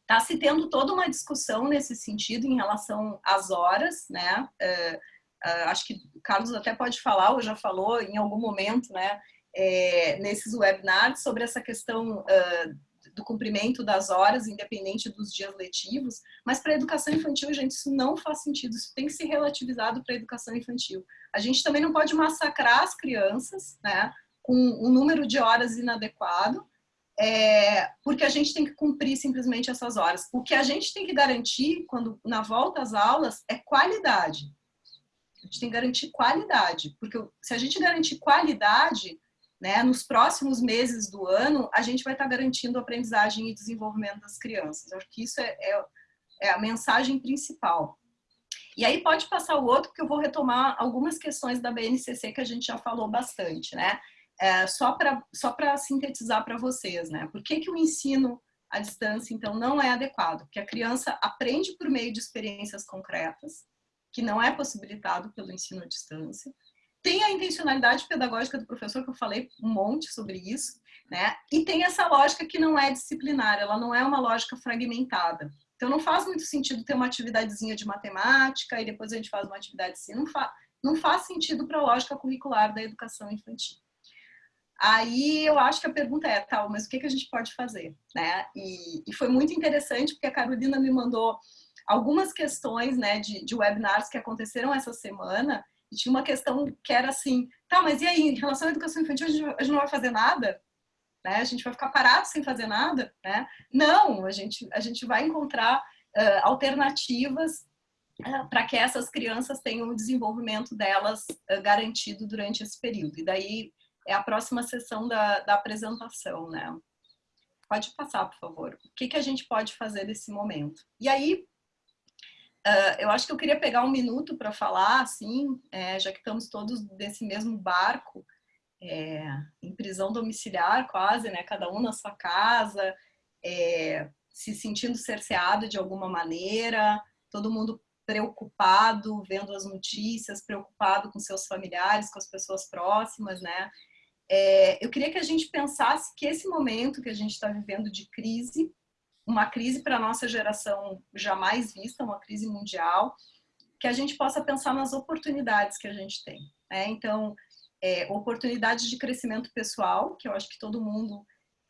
Está se tendo toda uma discussão nesse sentido em relação às horas, né? É, é, acho que o Carlos até pode falar, ou já falou em algum momento, né? Nesses webinars sobre essa questão uh, do cumprimento das horas, independente dos dias letivos, mas para a educação infantil, gente, isso não faz sentido, isso tem que ser relativizado para a educação infantil. A gente também não pode massacrar as crianças, né, com um número de horas inadequado, é, porque a gente tem que cumprir simplesmente essas horas. O que a gente tem que garantir, quando na volta às aulas, é qualidade. A gente tem que garantir qualidade, porque se a gente garantir qualidade, né? Nos próximos meses do ano, a gente vai estar garantindo a aprendizagem e desenvolvimento das crianças. Eu acho que isso é, é, é a mensagem principal. E aí pode passar o outro, porque eu vou retomar algumas questões da BNCC que a gente já falou bastante, né? É, só para só sintetizar para vocês, né? Por que, que o ensino à distância, então, não é adequado? Porque a criança aprende por meio de experiências concretas, que não é possibilitado pelo ensino à distância tem a intencionalidade pedagógica do professor, que eu falei um monte sobre isso, né? E tem essa lógica que não é disciplinar, ela não é uma lógica fragmentada. Então não faz muito sentido ter uma atividadezinha de matemática e depois a gente faz uma atividade assim, não, fa não faz sentido para a lógica curricular da educação infantil. Aí eu acho que a pergunta é, tal, mas o que, que a gente pode fazer? Né? E, e foi muito interessante porque a Carolina me mandou algumas questões né, de, de webinars que aconteceram essa semana, e tinha uma questão que era assim, tá, mas e aí, em relação à educação infantil, a gente, a gente não vai fazer nada? Né? A gente vai ficar parado sem fazer nada? Né? Não, a gente, a gente vai encontrar uh, alternativas para que essas crianças tenham o desenvolvimento delas uh, garantido durante esse período. E daí é a próxima sessão da, da apresentação, né? Pode passar, por favor. O que, que a gente pode fazer nesse momento? E aí, uh, eu acho que eu queria pegar um minuto para falar, assim, é, já que estamos todos nesse mesmo barco, é, em prisão domiciliar quase, né? Cada um na sua casa, é, se sentindo cerceado de alguma maneira, todo mundo preocupado, vendo as notícias, preocupado com seus familiares, com as pessoas próximas, né? É, eu queria que a gente pensasse que esse momento que a gente está vivendo de crise, uma crise para a nossa geração jamais vista, uma crise mundial, que a gente possa pensar nas oportunidades que a gente tem. Né? Então, é, oportunidades de crescimento pessoal, que eu acho que todo mundo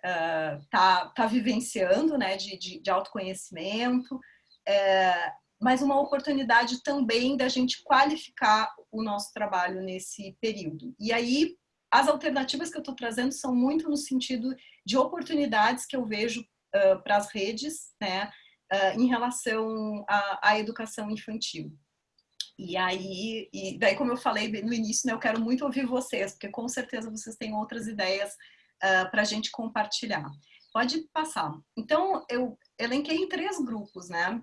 está uh, tá vivenciando, né? de, de, de autoconhecimento, é, mas uma oportunidade também da gente qualificar o nosso trabalho nesse período. E aí, as alternativas que eu estou trazendo são muito no sentido de oportunidades que eu vejo uh, para as redes, né, uh, em relação à, educação infantil. E aí, e daí como eu falei no início, né, eu quero muito ouvir vocês, porque com certeza vocês têm outras ideias uh, para a gente compartilhar. Pode passar. Então, eu elenquei em três grupos, né,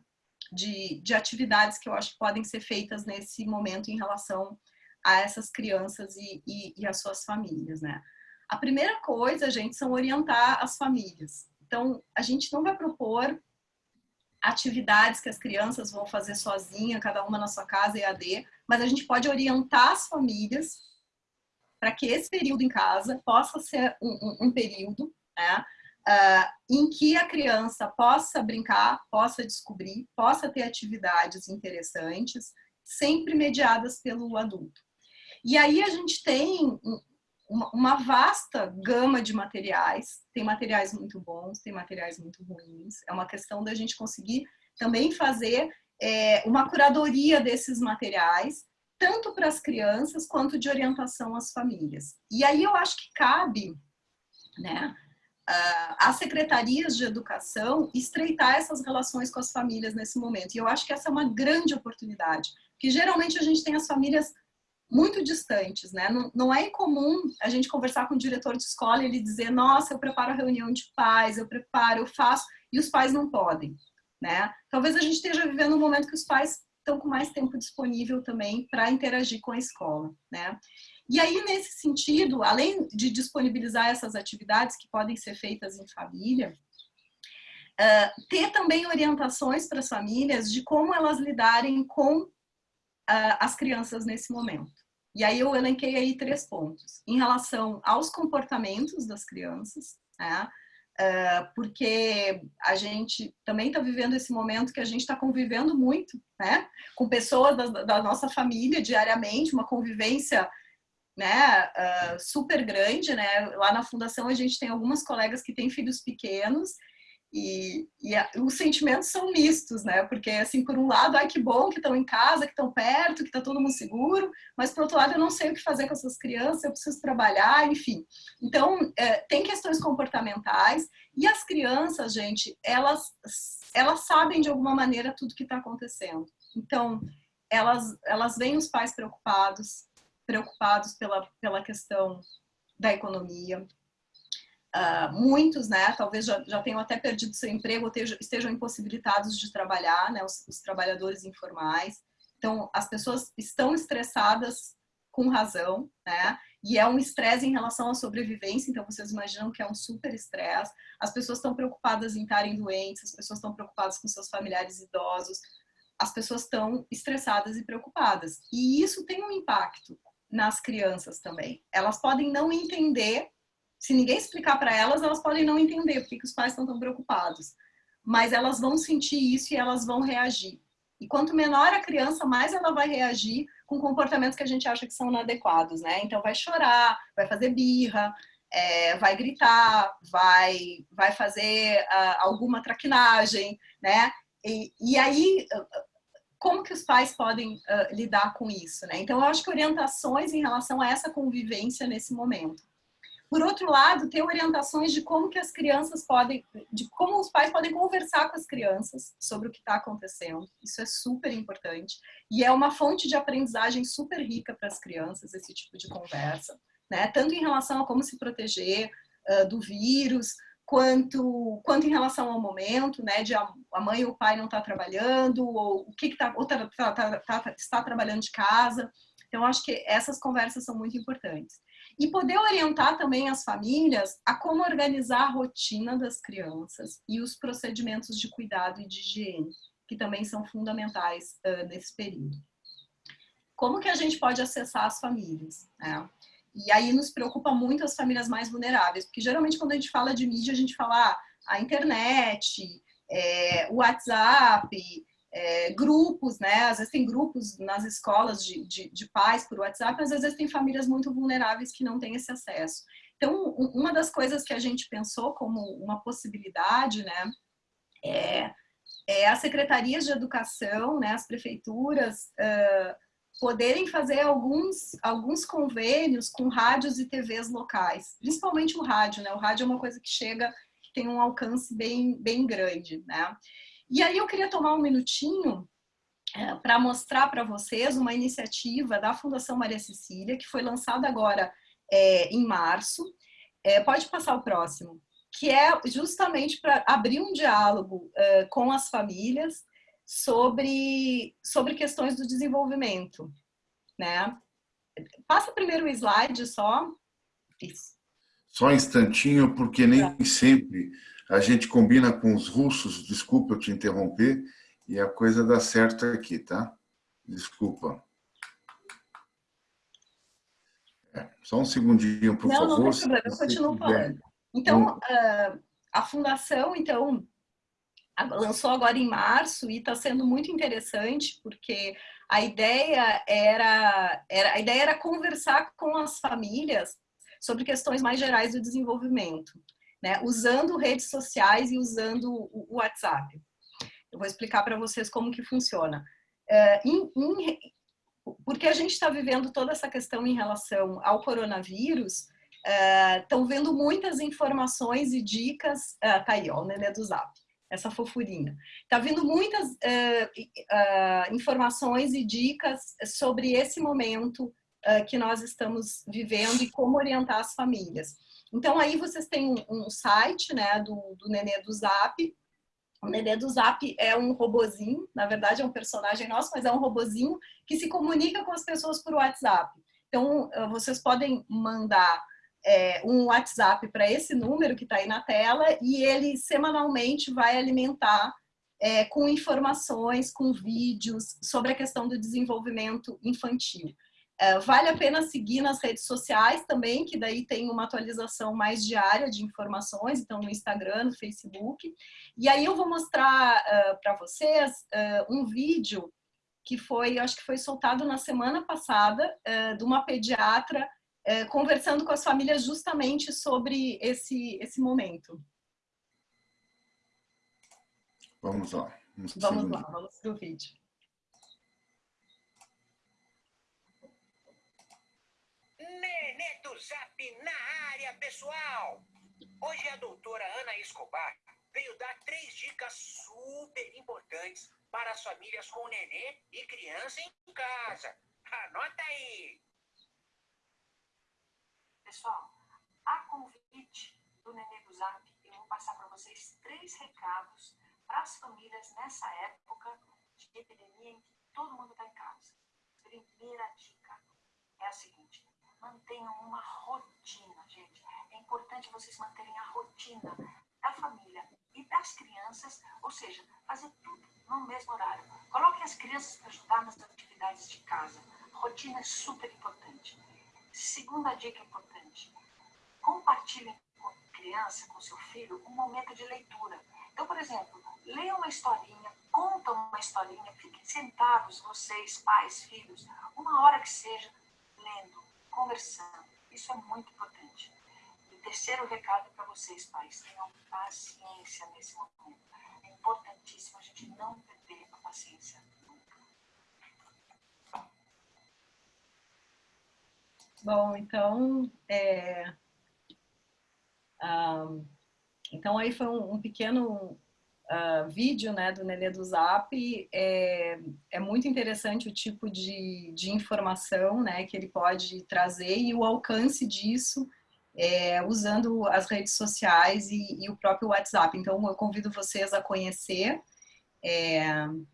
de, de atividades que eu acho que podem ser feitas nesse momento em relação a essas crianças e, e, e as suas famílias, né? A primeira coisa, gente, são orientar as famílias. Então, a gente não vai propor atividades que as crianças vão fazer sozinha, cada uma na sua casa, EAD, mas a gente pode orientar as famílias para que esse período em casa possa ser um, um, um período né, uh, em que a criança possa brincar, possa descobrir, possa ter atividades interessantes, sempre mediadas pelo adulto. E aí a gente tem uma vasta gama de materiais, tem materiais muito bons, tem materiais muito ruins, é uma questão da gente conseguir também fazer é, uma curadoria desses materiais, tanto para as crianças quanto de orientação às famílias. E aí eu acho que cabe, né, às secretarias de educação estreitar essas relações com as famílias nesse momento. E eu acho que essa é uma grande oportunidade, porque geralmente a gente tem as famílias muito distantes, né? Não, não é incomum a gente conversar com o diretor de escola e ele dizer, nossa, eu preparo a reunião de pais, eu preparo, eu faço, e os pais não podem, né? Talvez a gente esteja vivendo um momento que os pais estão com mais tempo disponível também para interagir com a escola, né? E aí, nesse sentido, além de disponibilizar essas atividades que podem ser feitas em família, uh, ter também orientações para as famílias de como elas lidarem com as crianças nesse momento. E aí eu elenquei aí três pontos. Em relação aos comportamentos das crianças, né? Uh, porque a gente também está vivendo esse momento que a gente está convivendo muito, né? Com pessoas da, da, nossa família diariamente, uma convivência né, uh, super grande, né? Lá na fundação a gente tem algumas colegas que têm filhos pequenos e, e a, os sentimentos são mistos, né? Porque, assim, por um lado, ai que bom que estão em casa, que estão perto, que está todo mundo seguro, mas, por outro lado, eu não sei o que fazer com essas crianças, eu preciso trabalhar, enfim. Então, é, tem questões comportamentais e as crianças, gente, elas, elas sabem de alguma maneira tudo que está acontecendo. Então, elas, elas veem os pais preocupados, preocupados pela, pela questão da economia, Uh, muitos, né, talvez já, já tenham até perdido seu emprego ou estejam, estejam impossibilitados de trabalhar, né, os, os, trabalhadores informais. Então, as pessoas estão estressadas com razão, né, e é um estresse em relação à sobrevivência, então vocês imaginam que é um super estresse. As pessoas estão preocupadas em estarem doentes, as pessoas estão preocupadas com seus familiares idosos, as pessoas estão estressadas e preocupadas. E isso tem um impacto nas crianças também. Elas podem não entender se ninguém explicar para elas, elas podem não entender porque que os pais estão tão preocupados. Mas elas vão sentir isso e elas vão reagir. E quanto menor a criança, mais ela vai reagir com comportamentos que a gente acha que são inadequados, né? Então vai chorar, vai fazer birra, é, vai gritar, vai, vai fazer uh, alguma traquinagem, né? e, e aí, como que os pais podem uh, lidar com isso, né? Então, eu acho que orientações em relação a essa convivência nesse momento. Por outro lado, ter orientações de como que as crianças podem, de como os pais podem conversar com as crianças sobre o que está acontecendo. Isso é super importante. E é uma fonte de aprendizagem super rica para as crianças, esse tipo de conversa. Né? Tanto em relação a como se proteger uh, do vírus, quanto, quanto em relação ao momento, né, de a, mãe ou o pai não estar tá trabalhando, ou o que, que tá, tá, tá, tá, tá, está trabalhando de casa. Então, acho que essas conversas são muito importantes. E poder orientar também as famílias a como organizar a rotina das crianças e os procedimentos de cuidado e de higiene, que também são fundamentais uh, nesse período. Como que a gente pode acessar as famílias? Né? E aí nos preocupa muito as famílias mais vulneráveis, porque geralmente quando a gente fala de mídia, a gente fala ah, a internet, é, o WhatsApp, é, grupos, né? Às vezes tem grupos nas escolas de, de, de, pais por WhatsApp, mas às vezes tem famílias muito vulneráveis que não têm esse acesso. Então, uma das coisas que a gente pensou como uma possibilidade, né, é, é as secretarias de educação, né, as prefeituras, uh, poderem fazer alguns, alguns convênios com rádios e TVs locais, principalmente o rádio, né? O rádio é uma coisa que chega, que tem um alcance bem, bem grande, né? E aí eu queria tomar um minutinho é, para mostrar para vocês uma iniciativa da Fundação Maria Cecília, que foi lançada agora é, em março. É, pode passar o próximo. Que é justamente para abrir um diálogo é, com as famílias sobre, sobre questões do desenvolvimento, né? Passa primeiro o slide só. Isso. Só um instantinho, porque nem tá. sempre a gente combina com os russos, desculpa eu te interromper, e a coisa dá certo aqui, tá? Desculpa. É, só um segundinho, por não, favor. Não, não tem problema, eu continuo falando. Então, uh, a fundação, então, lançou agora em março e está sendo muito interessante porque a ideia era, era a ideia era conversar com as famílias sobre questões mais gerais do desenvolvimento, né? Usando redes sociais e usando o WhatsApp. Eu vou explicar para vocês como que funciona. É, em, em, porque a gente está vivendo toda essa questão em relação ao coronavírus, estão é, vendo muitas informações e dicas. É, tá aí, ó, o Nenê do Zap essa fofurinha. Tá vindo muitas uh, uh, informações e dicas sobre esse momento uh, que nós estamos vivendo e como orientar as famílias. Então, aí vocês têm um, site né, do, do Nenê do Zap. O Nenê do Zap é um robozinho, na verdade é um personagem nosso, mas é um robozinho que se comunica com as pessoas por WhatsApp. Então, vocês podem mandar é, um WhatsApp para esse número que está aí na tela e ele semanalmente vai alimentar é, com informações, com vídeos sobre a questão do desenvolvimento infantil. É, vale a pena seguir nas redes sociais também, que daí tem uma atualização mais diária de informações, então no Instagram, no Facebook. E aí eu vou mostrar uh, para vocês uh, um vídeo que foi, acho que foi soltado na semana passada, de uma pediatra é, conversando com as famílias justamente sobre esse, esse momento. Vamos lá. Vamos, vamos lá, vamos para o vídeo. Nenê Zap na área, pessoal! Hoje a doutora Ana Escobar veio dar três dicas super importantes para as famílias com nenê e criança em casa. Anota aí! Pessoal, a convite do Nenê do Zap, eu vou passar para vocês três recados para as famílias nessa época de epidemia em que todo mundo está em casa. Primeira dica é a seguinte, mantenham uma rotina, gente. É importante vocês manterem a rotina da família e das crianças, ou seja, fazer tudo no mesmo horário. Coloquem as crianças para ajudar nas atividades de casa. Rotina é super importante. Segunda dica importante: compartilhe com a criança, com seu filho, um momento de leitura. Então, por exemplo, leia uma historinha, conta uma historinha, fiquem sentados, vocês, pais, filhos, uma hora que seja, lendo, conversando. Isso é muito importante. E terceiro recado para vocês, pais, tenham paciência nesse momento. É importantíssimo a gente não perder a paciência nunca. Bom, então, é... Ah, então aí foi um, um pequeno uh, vídeo né, do Nenê do Zap. É, é muito interessante o tipo de, de informação né, que ele pode trazer e o alcance disso é, usando as redes sociais e, e, o próprio WhatsApp. Então, eu convido vocês a conhecer. É,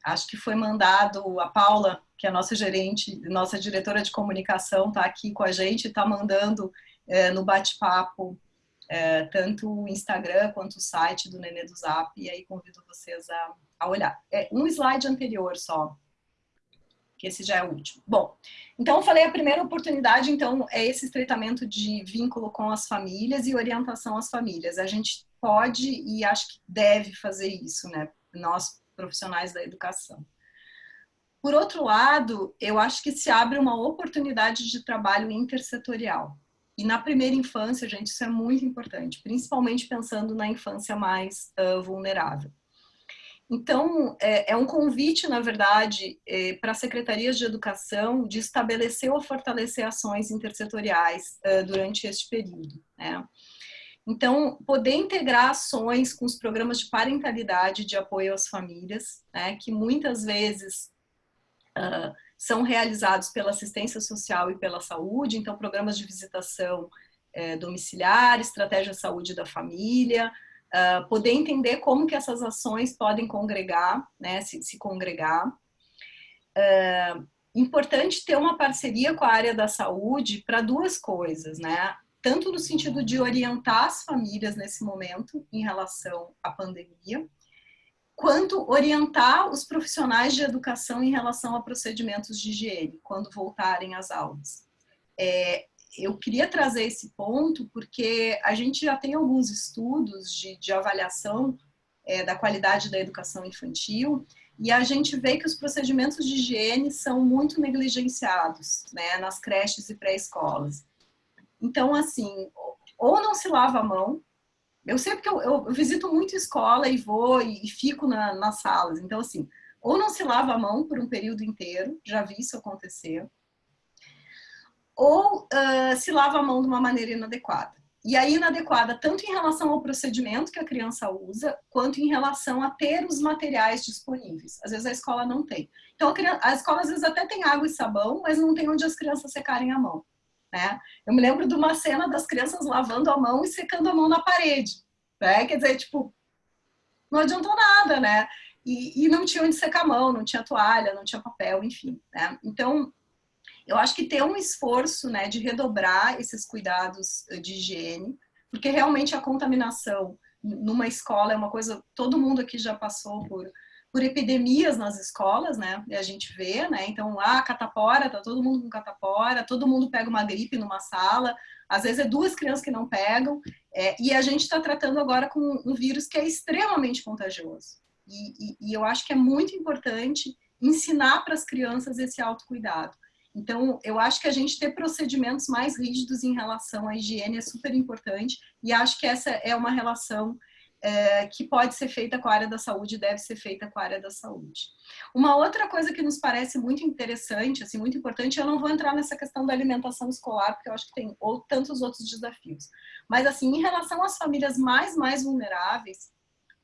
acho que foi mandado, a Paula, que é a nossa gerente, nossa diretora de comunicação, está aqui com a gente, está mandando é, no bate-papo é, tanto o Instagram quanto o site do Nenê do Zap, e aí convido vocês a, a olhar. É um slide anterior só, que esse já é o último. Bom, então eu falei a primeira oportunidade, então, é esse estreitamento de vínculo com as famílias e orientação às famílias. A gente pode e acho que deve fazer isso, né? Nós, profissionais da educação. Por outro lado, eu acho que se abre uma oportunidade de trabalho intersetorial. E na primeira infância, gente, isso é muito importante, principalmente pensando na infância mais uh, vulnerável. Então, é, é, um convite, na verdade, é, para secretarias de educação de estabelecer ou fortalecer ações intersetoriais durante este período. Né? Então, poder integrar ações com os programas de parentalidade de apoio às famílias, né, que muitas vezes uh, são realizados pela assistência social e pela saúde, então programas de visitação é, domiciliar, estratégia de saúde da família, uh, poder entender como que essas ações podem congregar, né, se, se congregar. Uh, importante ter uma parceria com a área da saúde para duas coisas, né? Tanto no sentido de orientar as famílias nesse momento em relação à pandemia, quanto orientar os profissionais de educação em relação a procedimentos de higiene, quando voltarem às aulas. É, eu queria trazer esse ponto porque a gente já tem alguns estudos de, de avaliação é, da qualidade da educação infantil e a gente vê que os procedimentos de higiene são muito negligenciados né, nas creches e pré-escolas. Então, assim, ou não se lava a mão, eu sei porque eu, eu, visito muito escola e vou e, e fico na, nas salas. Então, assim, ou não se lava a mão por um período inteiro, já vi isso acontecer, ou uh, se lava a mão de uma maneira inadequada. E aí, inadequada tanto em relação ao procedimento que a criança usa, quanto em relação a ter os materiais disponíveis. Às vezes a escola não tem. Então, a, criança, a escola às vezes até tem água e sabão, mas não tem onde as crianças secarem a mão. Né? Eu me lembro de uma cena das crianças lavando a mão e secando a mão na parede, né? Quer dizer, tipo, não adiantou nada, né? E, e não tinha onde secar a mão, não tinha toalha, não tinha papel, enfim, né? Então, eu acho que tem um esforço, né, de redobrar esses cuidados eh, de higiene, porque realmente a contaminação numa escola é uma coisa, todo mundo aqui já passou por por epidemias nas escolas, né? E a gente vê, né? Então, ah, catapora, tá todo mundo com catapora, todo mundo pega uma gripe numa sala, às vezes é duas crianças que não pegam, é, e a gente está tratando agora com um vírus que é extremamente contagioso. E, e, e eu acho que é muito importante ensinar para as crianças esse autocuidado. Então, eu acho que a gente ter procedimentos mais rígidos em relação à higiene é super importante, e acho que essa é uma relação é, que pode ser feita com a área da saúde deve ser feita com a área da saúde. Uma outra coisa que nos parece muito interessante, assim, muito importante, eu não vou entrar nessa questão da alimentação escolar, porque eu acho que tem ou, tantos outros desafios. Mas, assim, em relação às famílias mais, mais vulneráveis,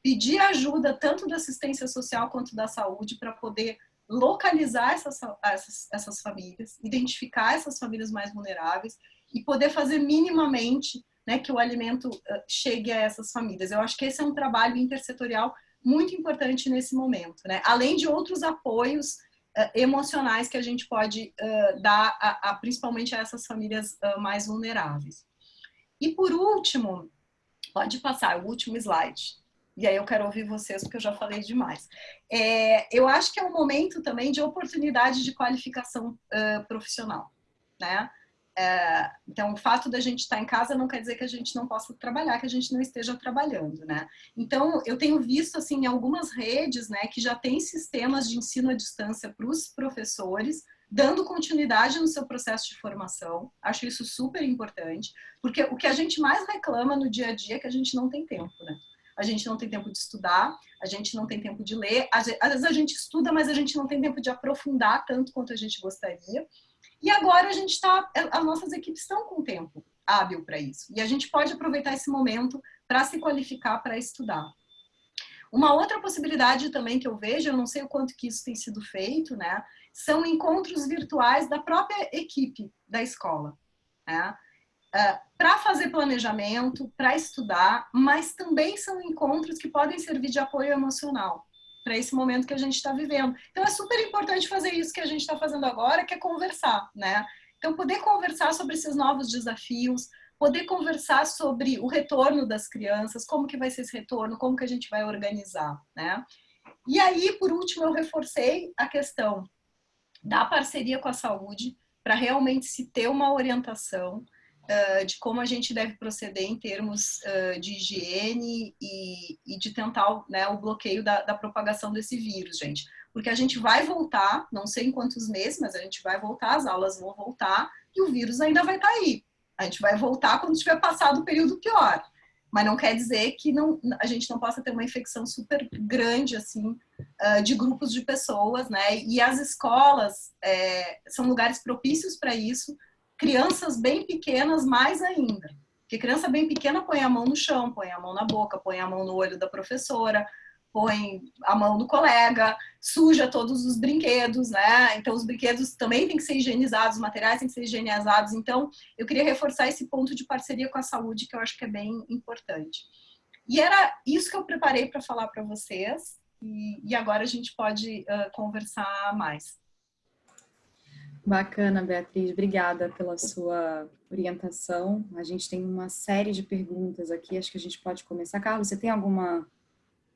pedir ajuda tanto da assistência social quanto da saúde para poder localizar essas, essas, essas famílias, identificar essas famílias mais vulneráveis e poder fazer minimamente né, que o alimento chegue a essas famílias. Eu acho que esse é um trabalho intersetorial muito importante nesse momento, né? Além de outros apoios uh, emocionais que a gente pode uh, dar, a, a, principalmente a essas famílias uh, mais vulneráveis. E por último, pode passar o último slide. E aí eu quero ouvir vocês, porque eu já falei demais. É, eu acho que é um momento também de oportunidade de qualificação profissional, né? É, então, o fato da gente estar em casa não quer dizer que a gente não possa trabalhar, que a gente não esteja trabalhando, né? Então, eu tenho visto, assim, algumas redes, né, que já tem sistemas de ensino à distância para os professores, dando continuidade no seu processo de formação. Acho isso super importante, porque o que a gente mais reclama no dia a dia é que a gente não tem tempo, né? A gente não tem tempo de estudar, a gente não tem tempo de ler, às vezes a gente estuda, mas a gente não tem tempo de aprofundar tanto quanto a gente gostaria. E agora a gente está, as nossas equipes estão com tempo hábil para isso. E a gente pode aproveitar esse momento para se qualificar para estudar. Uma outra possibilidade também que eu vejo, eu não sei o quanto que isso tem sido feito, né? São encontros virtuais da própria equipe da escola. Né? Uh, para fazer planejamento, para estudar, mas também são encontros que podem servir de apoio emocional para esse momento que a gente está vivendo. Então é super importante fazer isso que a gente está fazendo agora, que é conversar, né? Então poder conversar sobre esses novos desafios, poder conversar sobre o retorno das crianças, como que vai ser esse retorno, como que a gente vai organizar, né? E aí, por último, eu reforcei a questão da parceria com a saúde para realmente se ter uma orientação uh, de como a gente deve proceder em termos uh, de higiene e, e de tentar né, o bloqueio da, da propagação desse vírus, gente. Porque a gente vai voltar, não sei em quantos meses, mas a gente vai voltar, as aulas vão voltar e o vírus ainda vai estar tá aí. A gente vai voltar quando tiver passado o período pior. Mas não quer dizer que não, a gente não possa ter uma infecção super grande, assim, de grupos de pessoas, né? E as escolas é, são lugares propícios para isso, crianças bem pequenas mais ainda. Porque criança bem pequena põe a mão no chão, põe a mão na boca, põe a mão no olho da professora, põe a mão no colega, suja todos os brinquedos, né? Então, os brinquedos também têm que ser higienizados, os materiais têm que ser higienizados. Então, eu queria reforçar esse ponto de parceria com a saúde, que eu acho que é bem importante. E era isso que eu preparei para falar para vocês. E, e, agora a gente pode uh, conversar mais. Bacana, Beatriz. Obrigada pela sua orientação. A gente tem uma série de perguntas aqui. Acho que a gente pode começar. Carlos, você tem alguma,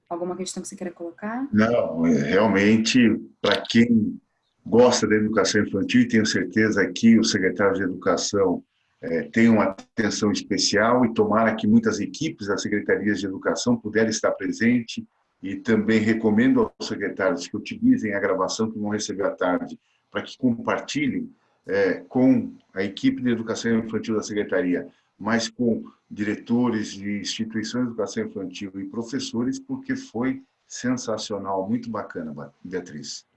alguma questão que você queira colocar? Não, é, realmente, para quem gosta da educação infantil, e tenho certeza que o secretário de Educação é, tem uma atenção especial e tomara que muitas equipes das secretarias de educação puderem estar presentes e também recomendo aos secretários que utilizem a gravação que vão receber à tarde para que compartilhem é, com a equipe de educação infantil da Secretaria, mas com diretores de instituições de educação infantil e professores, porque foi sensacional, muito bacana, Beatriz.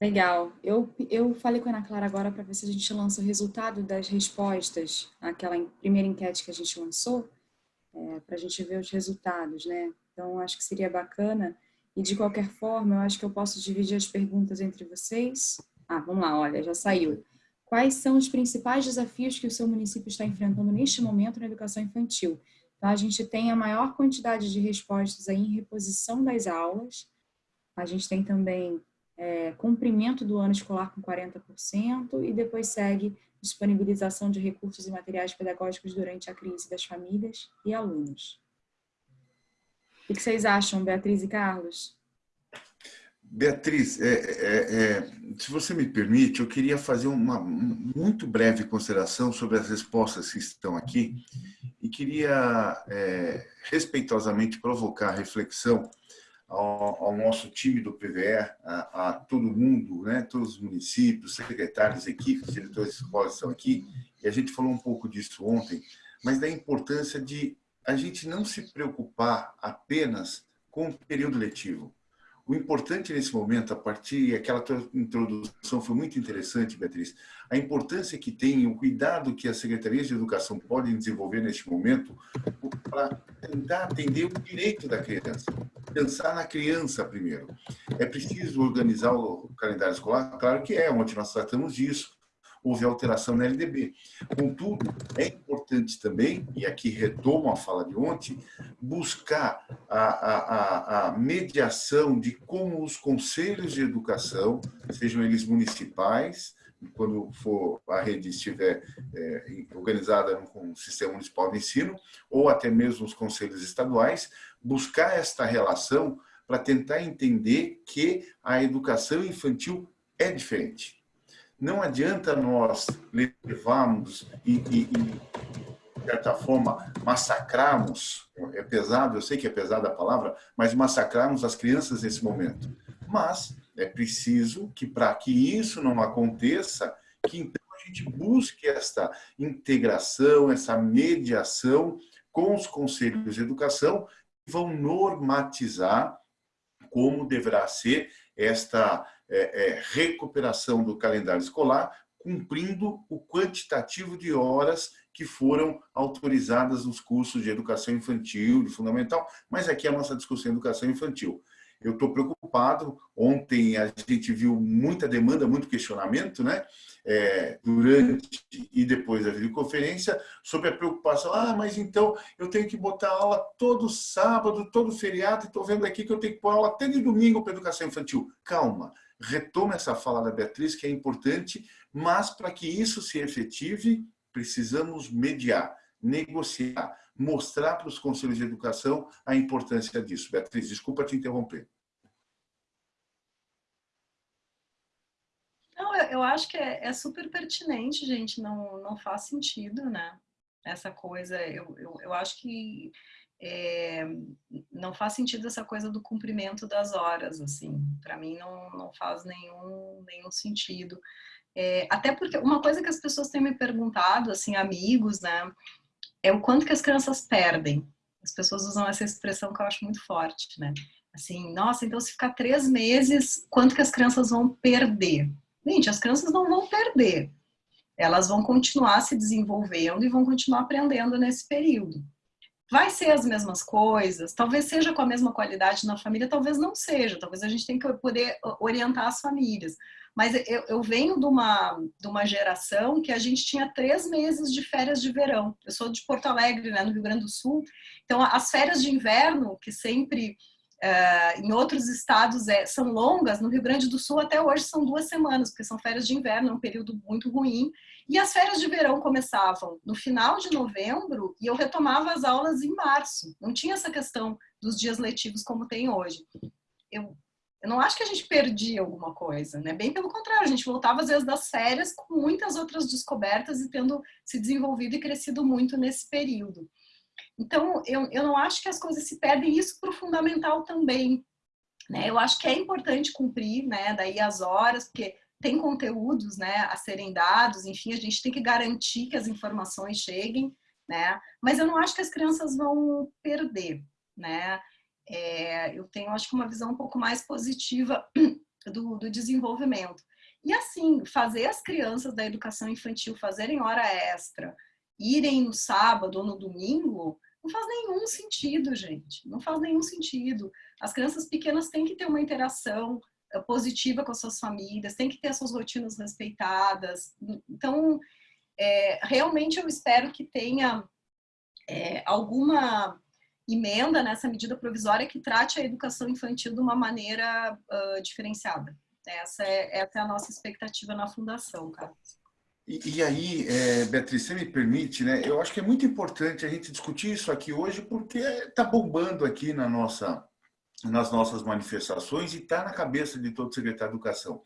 Legal. Eu, eu falei com a Ana Clara agora para ver se a gente lança o resultado das respostas àquela primeira enquete que a gente lançou, é, para a gente ver os resultados, né? Então, acho que seria bacana e de qualquer forma, eu acho que eu posso dividir as perguntas entre vocês. Ah, vamos lá, olha, já saiu. Quais são os principais desafios que o seu município está enfrentando neste momento na educação infantil? Então, a gente tem a maior quantidade de respostas aí em reposição das aulas. A gente tem também é, cumprimento do ano escolar com 40% e depois segue disponibilização de recursos e materiais pedagógicos durante a crise das famílias e alunos. O que vocês acham, Beatriz e Carlos? Beatriz, é, é, é, se você me permite, eu queria fazer uma muito breve consideração sobre as respostas que estão aqui e queria é, respeitosamente provocar reflexão ao, ao, nosso time do PVE, a, a, todo mundo, né, todos os municípios, secretários, equipes, diretores de escolas estão aqui, e a gente falou um pouco disso ontem, mas da importância de a gente não se preocupar apenas com o período letivo. O importante nesse momento, a partir, e aquela introdução foi muito interessante, Beatriz, a importância que tem, o cuidado que as secretarias de educação podem desenvolver neste momento para tentar atender o direito da criança, pensar na criança primeiro. É preciso organizar o calendário escolar? Claro que é, onde nós tratamos disso, houve alteração na LDB. Contudo, é importante também, e aqui retomo a fala de ontem, buscar a, a, a mediação de como os conselhos de educação, sejam eles municipais, quando for a rede estiver é, organizada com o sistema municipal de ensino, ou até mesmo os conselhos estaduais, buscar esta relação para tentar entender que a educação infantil é diferente não adianta nós levarmos e, e, e, de certa forma, massacrarmos, é pesado, eu sei que é pesada a palavra, mas massacrarmos as crianças nesse momento. Mas é preciso que, para que isso não aconteça, que então a gente busque esta integração, essa mediação com os conselhos de educação, que vão normatizar como deverá ser esta é, é, recuperação do calendário escolar, cumprindo o quantitativo de horas que foram autorizadas nos cursos de educação infantil, de fundamental, mas aqui a nossa discussão é educação infantil. Eu estou preocupado, ontem a gente viu muita demanda, muito questionamento, né? É, durante e depois da videoconferência, sobre a preocupação, ah, mas então eu tenho que botar aula todo sábado, todo feriado, estou vendo aqui que eu tenho que pôr aula até de domingo para educação infantil. Calma, retoma essa fala da Beatriz, que é importante, mas para que isso se efetive, precisamos mediar, negociar, mostrar para os conselhos de educação a importância disso. Beatriz, desculpa te interromper. Não, eu, eu acho que é, é, super pertinente, gente, não, não faz sentido, né? Essa coisa, eu, eu, eu acho que é, não faz sentido essa coisa do cumprimento das horas, assim, para mim não, não faz nenhum, nenhum sentido. É, até porque uma coisa que as pessoas têm me perguntado, assim, amigos, né, é o quanto que as crianças perdem. As pessoas usam essa expressão que eu acho muito forte, né? Assim, nossa, então se ficar três meses, quanto que as crianças vão perder? Gente, as crianças não vão perder. Elas vão continuar se desenvolvendo e vão continuar aprendendo nesse período. Vai ser as mesmas coisas, talvez seja com a mesma qualidade na família, talvez não seja, talvez a gente tenha que poder orientar as famílias. Mas eu, eu venho de uma, de uma geração que a gente tinha três meses de férias de verão. Eu sou de Porto Alegre, né, no Rio Grande do Sul. Então, as férias de inverno, que sempre Uh, em outros estados é, são longas, no Rio Grande do Sul até hoje são duas semanas, porque são férias de inverno, é um período muito ruim. E as férias de verão começavam no final de novembro e eu retomava as aulas em março. Não tinha essa questão dos dias letivos como tem hoje. Eu eu não acho que a gente perdia alguma coisa, né? Bem pelo contrário, a gente voltava às vezes das férias com muitas outras descobertas e tendo se desenvolvido e crescido muito nesse período. Então, eu, eu não acho que as coisas se perdem, isso para o fundamental também. Né? Eu acho que é importante cumprir, né? Daí as horas, porque tem conteúdos né, a serem dados, enfim, a gente tem que garantir que as informações cheguem, né? Mas eu não acho que as crianças vão perder, né? é, eu tenho, acho que, uma visão um pouco mais positiva do, do desenvolvimento. E assim, fazer as crianças da educação infantil fazerem hora extra, irem no sábado ou no domingo, não faz nenhum sentido, gente. Não faz nenhum sentido. As crianças pequenas têm que ter uma interação eh, positiva com as suas famílias, têm que ter as suas rotinas respeitadas. Então, é, realmente eu espero que tenha é, alguma emenda nessa medida provisória que trate a educação infantil de uma maneira uh, diferenciada. Essa é, essa é a nossa expectativa na Fundação, Carlos. E, e, aí, é, Beatriz, você me permite, né? Eu acho que é muito importante a gente discutir isso aqui hoje, porque está bombando aqui na nossa, nas nossas manifestações e está na cabeça de todo secretário de Educação.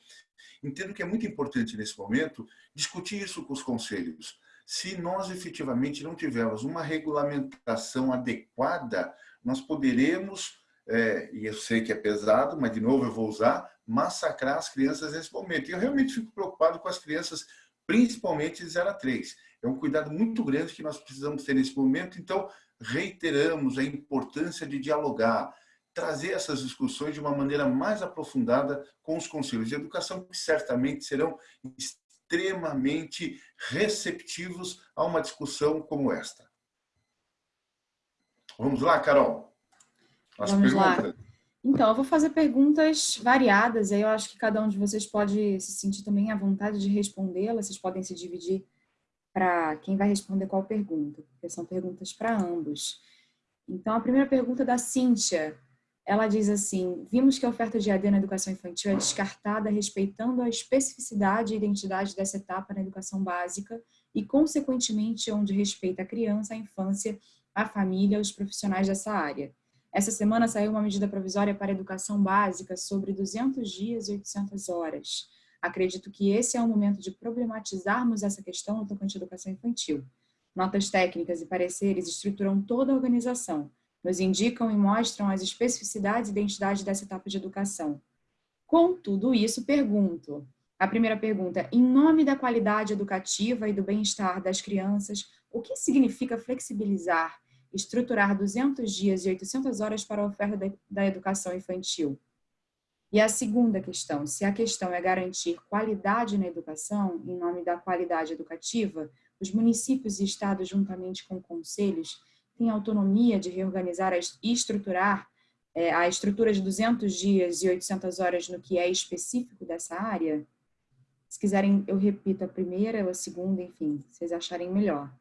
Entendo que é muito importante, nesse momento, discutir isso com os conselhos se nós efetivamente não tivermos uma regulamentação adequada, nós poderemos, é, e eu sei que é pesado, mas de novo eu vou usar, massacrar as crianças nesse momento. E eu realmente fico preocupado com as crianças, principalmente de 0 a 3. É um cuidado muito grande que nós precisamos ter nesse momento, então reiteramos a importância de dialogar, trazer essas discussões de uma maneira mais aprofundada com os conselhos de educação, que certamente serão extremamente receptivos a uma discussão como esta. Vamos lá, Carol? As Vamos perguntas. lá. Então, eu vou fazer perguntas variadas, aí eu acho que cada um de vocês pode se sentir também à vontade de respondê-las, vocês podem se dividir para quem vai responder qual pergunta, porque são perguntas para ambos. Então, a primeira pergunta é da Cíntia ela diz assim, vimos que a oferta de AD na educação infantil é descartada respeitando a especificidade e identidade dessa etapa na educação básica e, consequentemente, onde respeita a criança, a infância, a família, os profissionais dessa área. Essa semana saiu uma medida provisória para educação básica sobre 200 dias e 800 horas. Acredito que esse é o momento de problematizarmos essa questão no tocante à educação infantil. Notas técnicas e pareceres estruturam toda a organização, nos indicam e mostram as especificidades e identidades dessa etapa de educação. Com tudo isso, pergunto, a primeira pergunta, em nome da qualidade educativa e do bem-estar das crianças, o que significa flexibilizar, estruturar 200 dias e 800 horas para a oferta da educação infantil? E a segunda questão, se a questão é garantir qualidade na educação, em nome da qualidade educativa, os municípios e estados, juntamente com conselhos, têm autonomia de reorganizar e estruturar é, a estrutura de 200 dias e 800 horas no que é específico dessa área? Se quiserem, eu repito a primeira ou a segunda, enfim, vocês acharem melhor.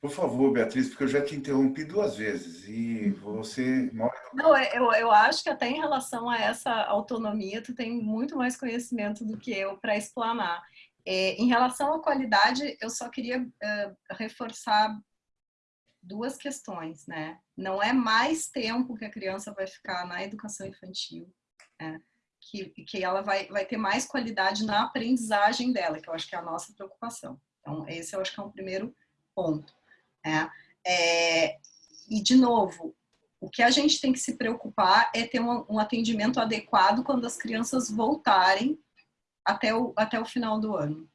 Por favor, Beatriz, porque eu já te interrompi duas vezes e você... Não, é, eu, eu acho que até em relação a essa autonomia, tu tem muito mais conhecimento do que eu para explanar. É, em relação à qualidade, eu só queria uh, reforçar duas questões, né? Não é mais tempo que a criança vai ficar na educação infantil, né? que, que ela vai, vai ter mais qualidade na aprendizagem dela, que eu acho que é a nossa preocupação. Então, esse eu acho que é um primeiro ponto. Né? É, e, de novo, o que a gente tem que se preocupar é ter um, um atendimento adequado quando as crianças voltarem até o, até o final do ano.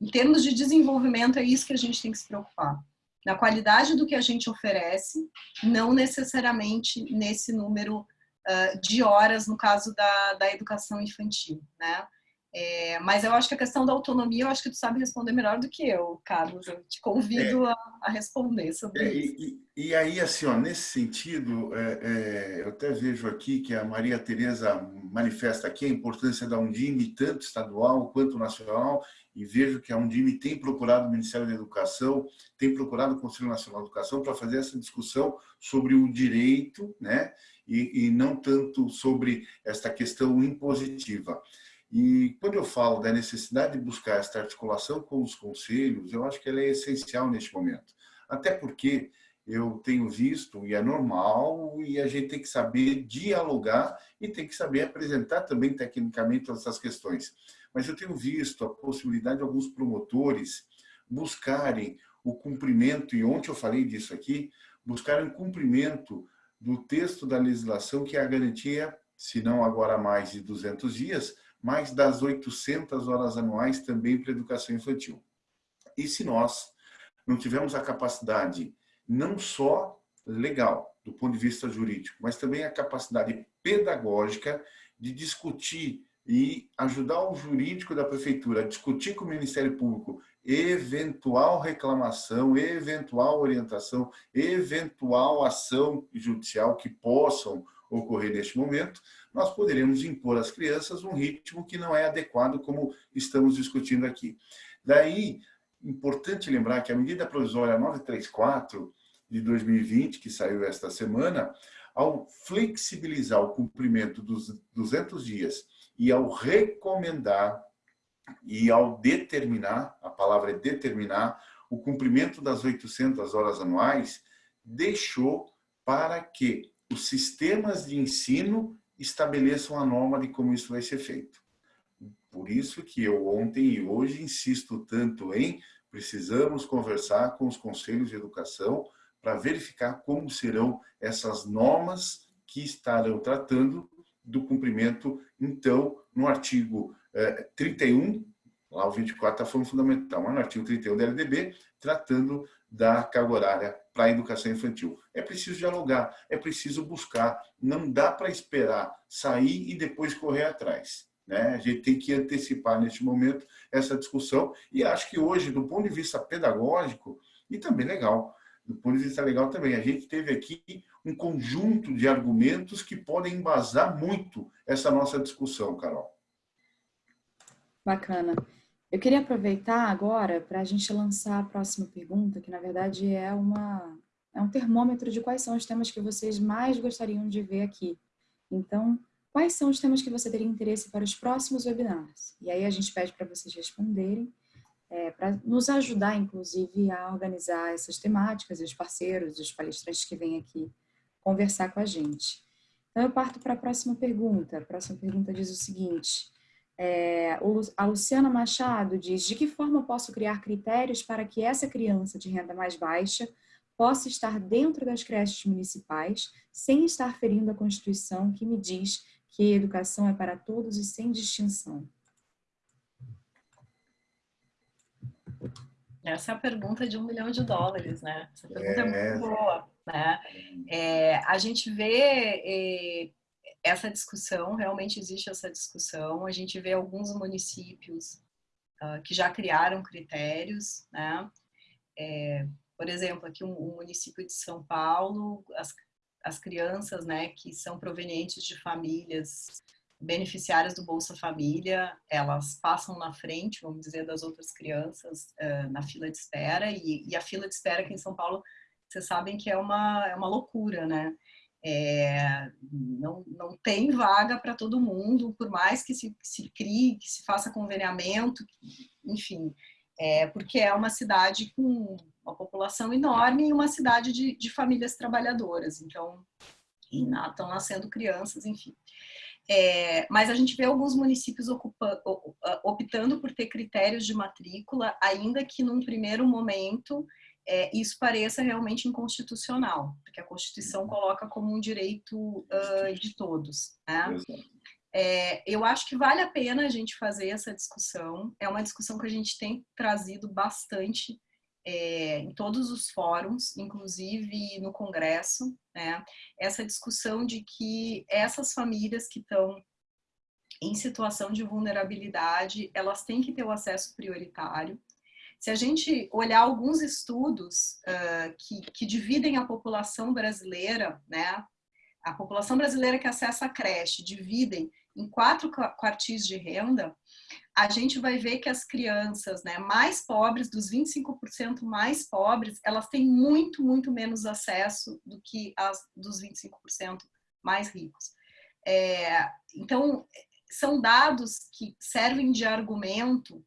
Em termos de desenvolvimento, é isso que a gente tem que se preocupar. Na qualidade do que a gente oferece, não necessariamente nesse número uh, de horas, no caso da, da educação infantil, né? É, mas eu acho que a questão da autonomia, eu acho que tu sabe responder melhor do que eu, Carlos. Eu te convido é, a, a, responder sobre é, isso. E, e, aí, assim, ó, nesse sentido, é, é, eu até vejo aqui que a Maria Tereza manifesta aqui a importância da Undime, tanto estadual quanto nacional, e vejo que a Undime tem procurado o Ministério da Educação, tem procurado o Conselho Nacional de Educação para fazer essa discussão sobre o direito, né, e, e não tanto sobre esta questão impositiva. E quando eu falo da necessidade de buscar esta articulação com os conselhos, eu acho que ela é essencial neste momento. Até porque eu tenho visto, e é normal, e a gente tem que saber dialogar e tem que saber apresentar também tecnicamente essas questões. Mas eu tenho visto a possibilidade de alguns promotores buscarem o cumprimento, e ontem eu falei disso aqui, buscarem o cumprimento do texto da legislação que é a garantia, se não agora mais de 200 dias, mais das 800 horas anuais também para educação infantil. E se nós não tivermos a capacidade, não só legal, do ponto de vista jurídico, mas também a capacidade pedagógica de discutir e ajudar o jurídico da prefeitura a discutir com o Ministério Público eventual reclamação, eventual orientação, eventual ação judicial que possam ocorrer neste momento, nós poderemos impor às crianças um ritmo que não é adequado, como estamos discutindo aqui. Daí, importante lembrar que a medida provisória 934 de 2020, que saiu esta semana, ao flexibilizar o cumprimento dos 200 dias e ao recomendar e ao determinar, a palavra é determinar, o cumprimento das 800 horas anuais, deixou para que os sistemas de ensino estabeleçam a norma de como isso vai ser feito. Por isso que eu ontem e hoje insisto tanto em precisamos conversar com os conselhos de educação para verificar como serão essas normas que estarão tratando do cumprimento, então, no artigo eh, 31, lá o 24 está falando fundamental, mas no artigo 31 da LDB, tratando da carga horária para a educação infantil. É preciso dialogar, é preciso buscar, não dá para esperar sair e depois correr atrás. Né? A gente tem que antecipar neste momento essa discussão e acho que hoje, do ponto de vista pedagógico, e também legal, do ponto de vista legal também, a gente teve aqui um conjunto de argumentos que podem embasar muito essa nossa discussão, Carol. Bacana. Eu queria aproveitar agora para a gente lançar a próxima pergunta, que na verdade é, uma, é um termômetro de quais são os temas que vocês mais gostariam de ver aqui. Então, quais são os temas que você teria interesse para os próximos webinars? E aí a gente pede para vocês responderem, é, para nos ajudar, inclusive, a organizar essas temáticas e os parceiros, os palestrantes que vêm aqui conversar com a gente. Então, eu parto para a próxima pergunta. A próxima pergunta diz o seguinte, é, a Luciana Machado diz, de que forma posso criar critérios para que essa criança de renda mais baixa possa estar dentro das creches municipais sem estar ferindo a Constituição que me diz que a educação é para todos e sem distinção? Essa é a pergunta de um milhão de dólares, né? Essa pergunta é, é muito boa, né? É, a gente vê é, essa discussão, realmente existe essa discussão. A gente vê alguns municípios uh, que já criaram critérios, né? É, por exemplo, aqui o um, um município de São Paulo, as, as crianças, né, que são provenientes de famílias beneficiárias do Bolsa Família, elas passam na frente, vamos dizer, das outras crianças uh, na fila de espera, e, e, a fila de espera aqui em São Paulo, vocês sabem que é uma, é uma loucura, né? É, não, não tem vaga para todo mundo, por mais que se, se crie, que se faça conveniamento, enfim, é, porque é uma cidade com uma população enorme e uma cidade de, de famílias trabalhadoras, então estão nascendo crianças, enfim. É, mas a gente vê alguns municípios ocupa, optando por ter critérios de matrícula, ainda que num primeiro momento é, isso pareça realmente inconstitucional, porque a Constituição coloca como um direito uh, de todos. Né? É, eu acho que vale a pena a gente fazer essa discussão, é uma discussão que a gente tem trazido bastante é, em todos os fóruns, inclusive no Congresso, né? essa discussão de que essas famílias que estão em situação de vulnerabilidade, elas têm que ter o acesso prioritário, se a gente olhar alguns estudos uh, que, que, dividem a população brasileira, né, a população brasileira que acessa a creche, dividem em quatro quartis de renda, a gente vai ver que as crianças né, mais pobres, dos 25% mais pobres, elas têm muito, muito menos acesso do que as dos 25% mais ricos. É, então, são dados que servem de argumento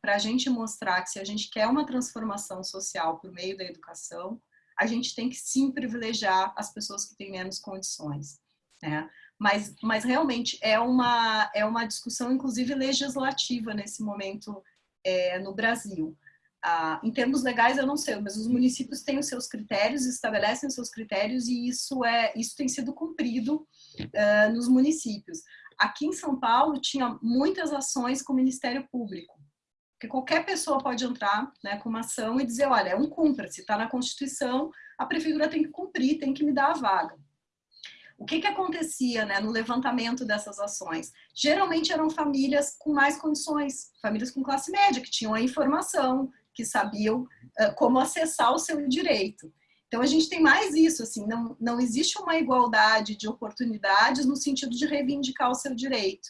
para a gente mostrar que se a gente quer uma transformação social por meio da educação, a gente tem que sim privilegiar as pessoas que têm menos condições. Né? Mas, mas realmente é uma, é uma discussão, inclusive legislativa, nesse momento é, no Brasil. Ah, em termos legais, eu não sei, mas os municípios têm os seus critérios, estabelecem os seus critérios e isso, é, isso tem sido cumprido nos municípios. Aqui em São Paulo, tinha muitas ações com o Ministério Público. Porque qualquer pessoa pode entrar né, com uma ação e dizer, olha, é um cumpra, se está na Constituição, a prefeitura tem que cumprir, tem que me dar a vaga. O que, que acontecia né, no levantamento dessas ações? Geralmente eram famílias com mais condições, famílias com classe média, que tinham a informação, que sabiam uh, como acessar o seu direito. Então, a gente tem mais isso, assim, não, não existe uma igualdade de oportunidades no sentido de reivindicar o seu direito.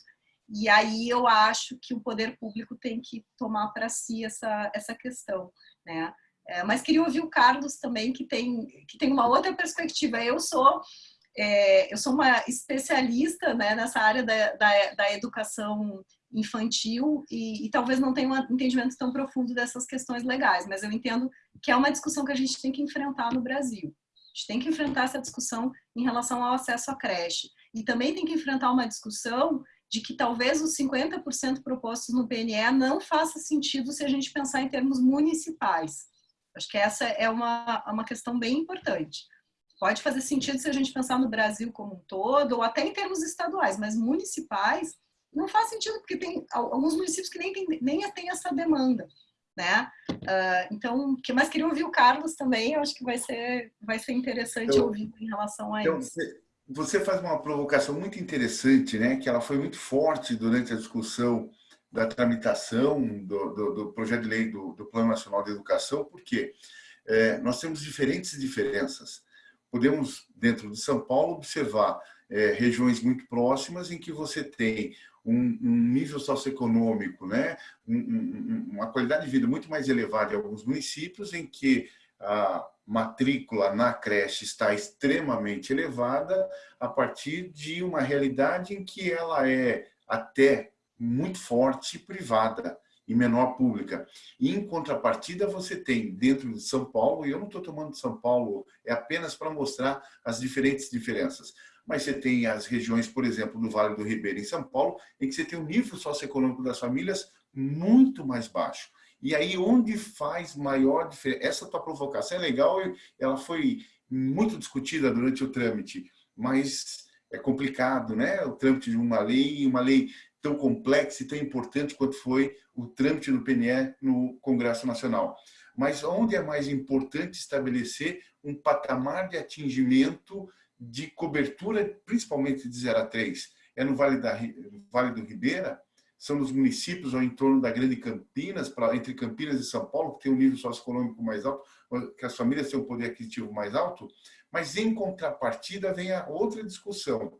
E aí eu acho que o poder público tem que tomar para si essa, essa questão, né? É, mas queria ouvir o Carlos também, que tem, que tem uma outra perspectiva. Eu sou, é, eu sou uma especialista né, nessa área da, da, da educação infantil e, e, talvez não tenha um entendimento tão profundo dessas questões legais, mas eu entendo que é uma discussão que a gente tem que enfrentar no Brasil. A gente tem que enfrentar essa discussão em relação ao acesso à creche. E também tem que enfrentar uma discussão de que talvez os 50% propostos no PNE não faça sentido se a gente pensar em termos municipais. Acho que essa é uma, uma questão bem importante. Pode fazer sentido se a gente pensar no Brasil como um todo, ou até em termos estaduais, mas municipais não faz sentido, porque tem alguns municípios que nem tem, nem tem essa demanda. Né? Uh, então, que mais queria ouvir o Carlos também, eu acho que vai ser, vai ser interessante então, ouvir em relação a então, isso você faz uma provocação muito interessante, né? Que ela foi muito forte durante a discussão da tramitação do, do, do projeto de lei do, do, Plano Nacional de Educação, porque é, nós temos diferentes diferenças. Podemos, dentro de São Paulo, observar é, regiões muito próximas em que você tem um, um nível socioeconômico, né? Um, um, uma qualidade de vida muito mais elevada em alguns municípios, em que a matrícula na creche está extremamente elevada a partir de uma realidade em que ela é até muito forte privada e menor pública. E, em contrapartida, você tem dentro de São Paulo, e eu não estou tomando São Paulo, é apenas para mostrar as diferentes diferenças, mas você tem as regiões, por exemplo, do Vale do Ribeira, em São Paulo, em que você tem um nível socioeconômico das famílias muito mais baixo. E aí, onde faz maior diferença? Essa tua provocação é legal, ela foi muito discutida durante o trâmite, mas é complicado, né? O trâmite de uma lei, uma lei tão complexa e tão importante quanto foi o trâmite do PNE no Congresso Nacional. Mas onde é mais importante estabelecer um patamar de atingimento de cobertura, principalmente de 0 a 3, é no Vale, da, vale do Ribeira, são nos municípios ao entorno da Grande Campinas, pra, entre Campinas e São Paulo, que tem um nível socioeconômico mais alto, que as famílias têm um poder aquisitivo mais alto, mas em contrapartida vem a outra discussão,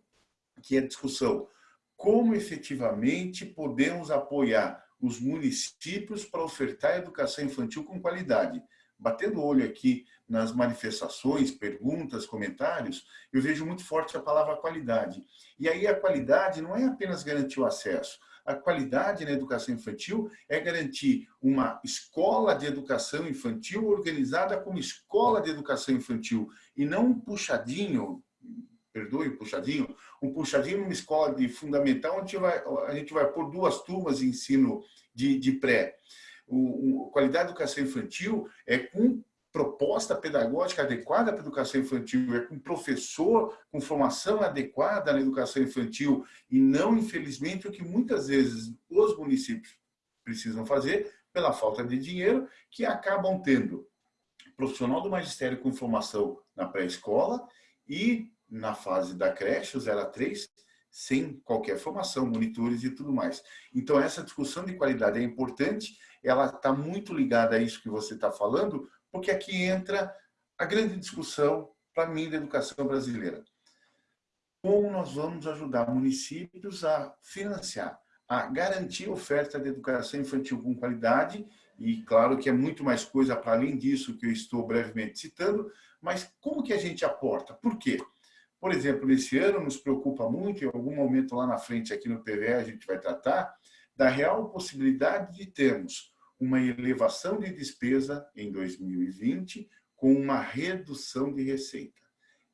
que é a discussão como efetivamente podemos apoiar os municípios para ofertar educação infantil com qualidade. Batendo o olho aqui nas manifestações, perguntas, comentários, eu vejo muito forte a palavra qualidade. E aí a qualidade não é apenas garantir o acesso, a qualidade na educação infantil é garantir uma escola de educação infantil organizada como escola de educação infantil e não um puxadinho, perdoe o puxadinho, um puxadinho numa escola de fundamental onde a vai, a gente vai pôr duas turmas de ensino de, de pré. O, o, qualidade da educação infantil é com proposta pedagógica adequada para a educação infantil, é com professor com formação adequada na educação infantil e não, infelizmente, o que muitas vezes os municípios precisam fazer pela falta de dinheiro, que acabam tendo profissional do magistério com formação na pré-escola e na fase da creche, o 0 a 3, sem qualquer formação, monitores e tudo mais. Então, essa discussão de qualidade é importante, ela está muito ligada a isso que você está falando, porque aqui entra a grande discussão, para mim, da educação brasileira. Como nós vamos ajudar municípios a financiar, a garantir oferta de educação infantil com qualidade, e claro que é muito mais coisa para além disso que eu estou brevemente citando, mas como que a gente aporta? Por quê? Por exemplo, nesse ano nos preocupa muito, em algum momento lá na frente aqui no PVE a gente vai tratar, da real possibilidade de termos uma elevação de despesa em 2020 com uma redução de receita.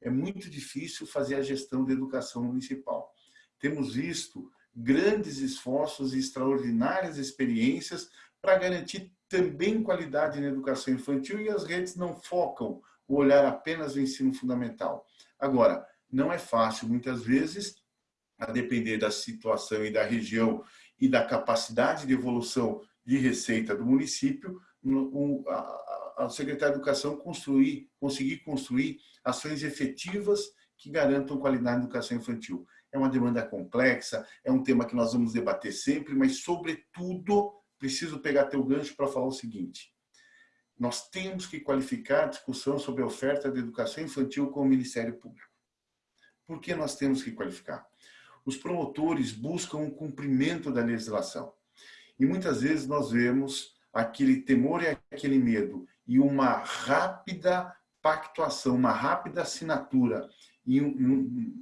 É muito difícil fazer a gestão da educação municipal. Temos visto grandes esforços e extraordinárias experiências para garantir também qualidade na educação infantil e as redes não focam o olhar apenas no ensino fundamental. Agora, não é fácil, muitas vezes, a depender da situação e da região e da capacidade de evolução de receita do município, a Secretaria de Educação construir, conseguir construir ações efetivas que garantam qualidade na educação infantil. É uma demanda complexa, é um tema que nós vamos debater sempre, mas, sobretudo, preciso pegar teu gancho para falar o seguinte. Nós temos que qualificar a discussão sobre a oferta de educação infantil com o Ministério Público. Por que nós temos que qualificar? Os promotores buscam o cumprimento da legislação. E muitas vezes nós vemos aquele temor e aquele medo e uma rápida pactuação, uma rápida assinatura e um,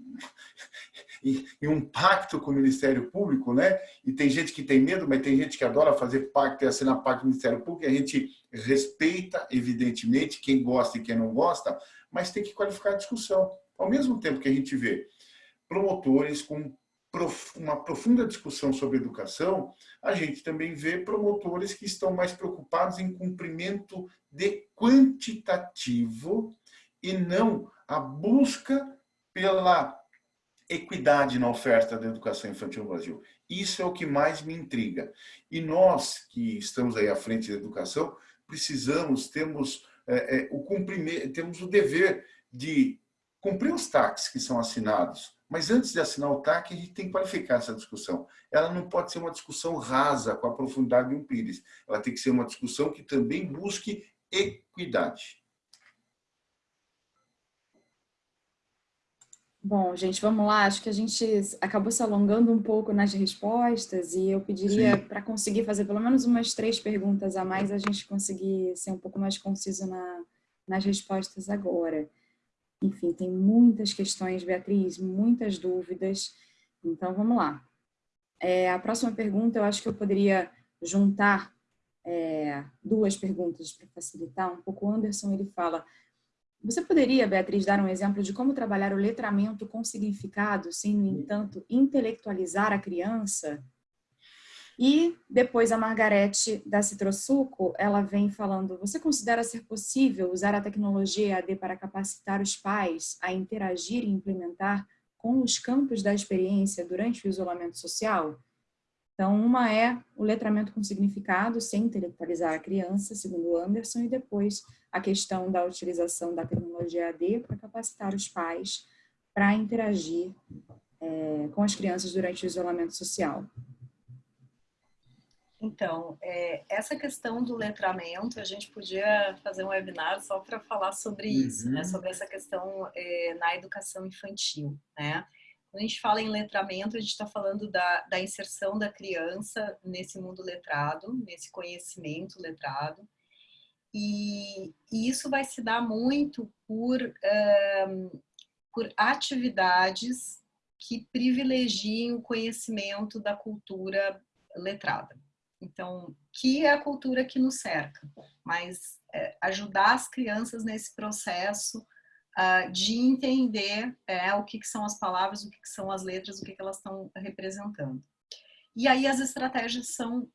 e um, pacto com o Ministério Público, né? E tem gente que tem medo, mas tem gente que adora fazer pacto e assinar pacto com o Ministério Público, e a gente respeita, evidentemente, quem gosta e quem não gosta, mas tem que qualificar a discussão. Ao mesmo tempo que a gente vê promotores com uma profunda discussão sobre educação, a gente também vê promotores que estão mais preocupados em cumprimento de quantitativo e não a busca pela equidade na oferta da educação infantil no Brasil. Isso é o que mais me intriga. E nós, que estamos aí à frente da educação, precisamos, temos, é, é, o, cumprimento, temos o dever de cumprir os taxas que são assinados, mas antes de assinar o TAC, a gente tem que qualificar essa discussão. Ela não pode ser uma discussão rasa, com a profundidade de um pires. Ela tem que ser uma discussão que também busque equidade. Bom, gente, vamos lá. Acho que a gente acabou se alongando um pouco nas respostas e eu pediria para conseguir fazer pelo menos umas três perguntas a mais, a gente conseguir ser um pouco mais conciso na, nas respostas agora. Enfim, tem muitas questões, Beatriz, muitas dúvidas. Então, vamos lá. É, a próxima pergunta, eu acho que eu poderia juntar é, duas perguntas para facilitar um pouco. O Anderson, ele fala, você poderia, Beatriz, dar um exemplo de como trabalhar o letramento com significado, sem, no entanto, intelectualizar a criança? E depois a Margarete da Citrosuco, ela vem falando, você considera ser possível usar a tecnologia EAD para capacitar os pais a interagir e implementar com os campos da experiência durante o isolamento social? Então, uma é o letramento com significado, sem intelectualizar a criança, segundo Anderson, e depois a questão da utilização da tecnologia EAD para capacitar os pais para interagir é, com as crianças durante o isolamento social? Então, é, essa questão do letramento, a gente podia fazer um webinar só para falar sobre isso, né? uhum. né? Sobre essa questão é, na educação infantil, né? Quando a gente fala em letramento, a gente está falando da, da inserção da criança nesse mundo letrado, nesse conhecimento letrado. E, e isso vai se dar muito por, um, por atividades que privilegiem o conhecimento da cultura letrada. Então, que é a cultura que nos cerca, mas é, ajudar as crianças nesse processo uh, de entender é, o que, que, são as palavras, o que, que são as letras, o que, que elas estão representando. E aí as estratégias são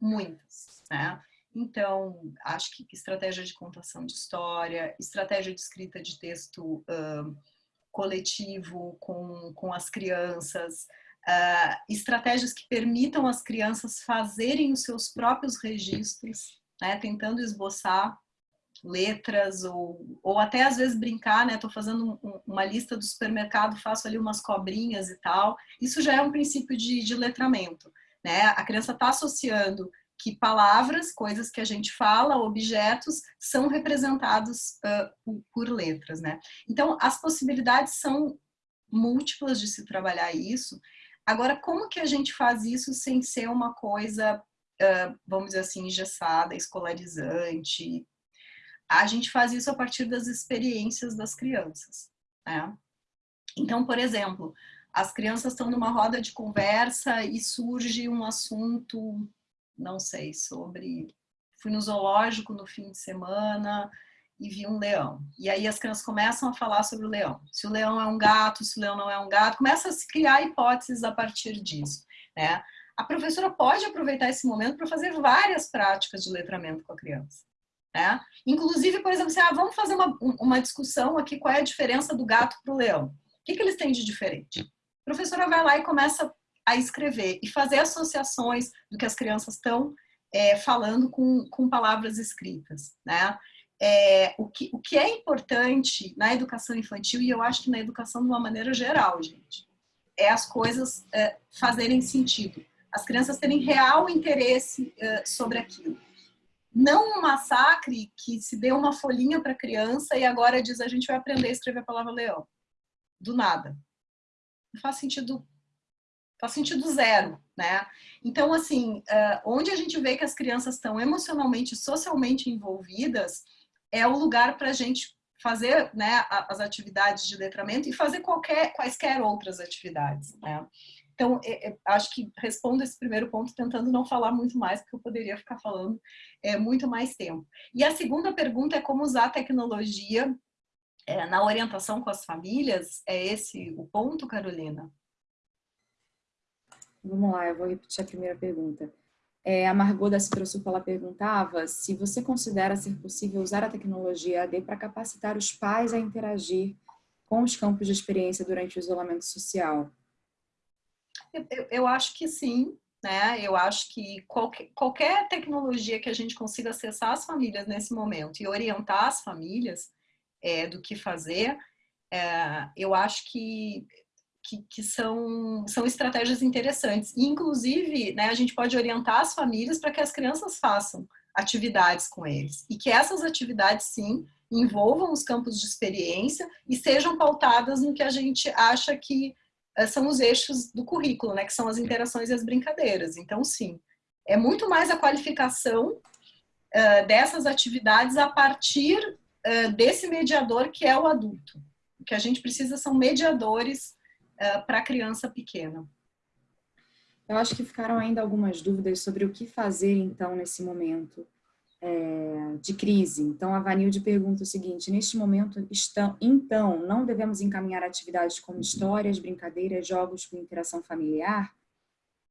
muitas, né? Então, acho que estratégia de contação de história, estratégia de escrita de texto uh, coletivo com, com as crianças, uh, estratégias que permitam as crianças fazerem os seus próprios registros, né, tentando esboçar letras ou, ou até às vezes brincar, né? Tô fazendo um, uma lista do supermercado, faço ali umas cobrinhas e tal. Isso já é um princípio de, de letramento, né? A criança está associando que palavras, coisas que a gente fala, objetos, são representados uh, por, por letras, né? Então, as possibilidades são múltiplas de se trabalhar isso Agora, como que a gente faz isso sem ser uma coisa, vamos dizer assim, engessada, escolarizante? A gente faz isso a partir das experiências das crianças, né? Então, por exemplo, as crianças estão numa roda de conversa e surge um assunto, não sei, sobre... Fui no zoológico no fim de semana e vi um leão. E aí as crianças começam a falar sobre o leão. Se o leão é um gato, se o leão não é um gato, começa a se criar hipóteses a partir disso, né? A professora pode aproveitar esse momento para fazer várias práticas de letramento com a criança. Né? Inclusive, por exemplo, assim, ah, vamos fazer uma, uma discussão aqui, qual é a diferença do gato para o leão? O que, que eles têm de diferente? A professora vai lá e começa a escrever e fazer associações do que as crianças estão é, falando com, com palavras escritas. Né? É, o, que, o que é importante na educação infantil, e eu acho que na educação de uma maneira geral, gente, é as coisas é, fazerem sentido. As crianças terem real interesse é, sobre aquilo. Não um massacre que se dê uma folhinha para a criança e agora diz a gente vai aprender a escrever a palavra leão. Do nada. Não faz sentido faz sentido zero, né? Então, assim, uh, onde a gente vê que as crianças estão emocionalmente, socialmente envolvidas, é o lugar para a gente fazer né, as atividades de letramento e fazer qualquer, quaisquer outras atividades. Né? Então, é, é, acho que respondo esse primeiro ponto tentando não falar muito mais, porque eu poderia ficar falando é, muito mais tempo. E a segunda pergunta é como usar a tecnologia é, na orientação com as famílias. É esse o ponto, Carolina? Vamos lá, eu vou repetir a primeira pergunta. É, a Margot da Citrosuco, ela perguntava se você considera ser possível usar a tecnologia AD para capacitar os pais a interagir com os campos de experiência durante o isolamento social. Eu, eu, eu acho que sim, né? Eu acho que qualquer, qualquer tecnologia que a gente consiga acessar as famílias nesse momento e orientar as famílias é, do que fazer, é, eu acho que que, que, são, são estratégias interessantes. E, inclusive, né, a gente pode orientar as famílias para que as crianças façam atividades com eles. E que essas atividades, sim, envolvam os campos de experiência e sejam pautadas no que a gente acha que uh, são os eixos do currículo, né, que são as interações e as brincadeiras. Então, sim, é muito mais a qualificação uh, dessas atividades a partir uh, desse mediador que é o adulto. O que a gente precisa são mediadores eh, para a criança pequena. Eu acho que ficaram ainda algumas dúvidas sobre o que fazer, então, nesse momento é, de crise. Então, a Vanilde pergunta o seguinte, neste momento, estão, então, não devemos encaminhar atividades como histórias, brincadeiras, jogos com interação familiar?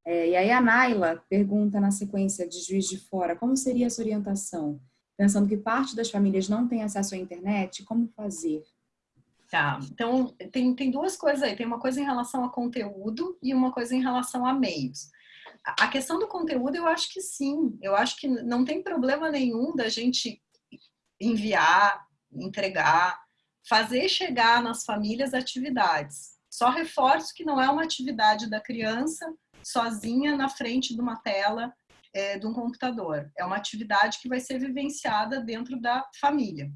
É, e aí a Naila pergunta na sequência de Juiz de Fora, como seria essa orientação? Pensando que parte das famílias não tem acesso à internet, como fazer? Tá, então tem, tem duas coisas aí, tem uma coisa em relação a conteúdo e uma coisa em relação a meios. A questão do conteúdo eu acho que sim, eu acho que não tem problema nenhum da gente enviar, entregar, fazer chegar nas famílias atividades. Só reforço que não é uma atividade da criança sozinha na frente de uma tela é, de um computador. É uma atividade que vai ser vivenciada dentro da família.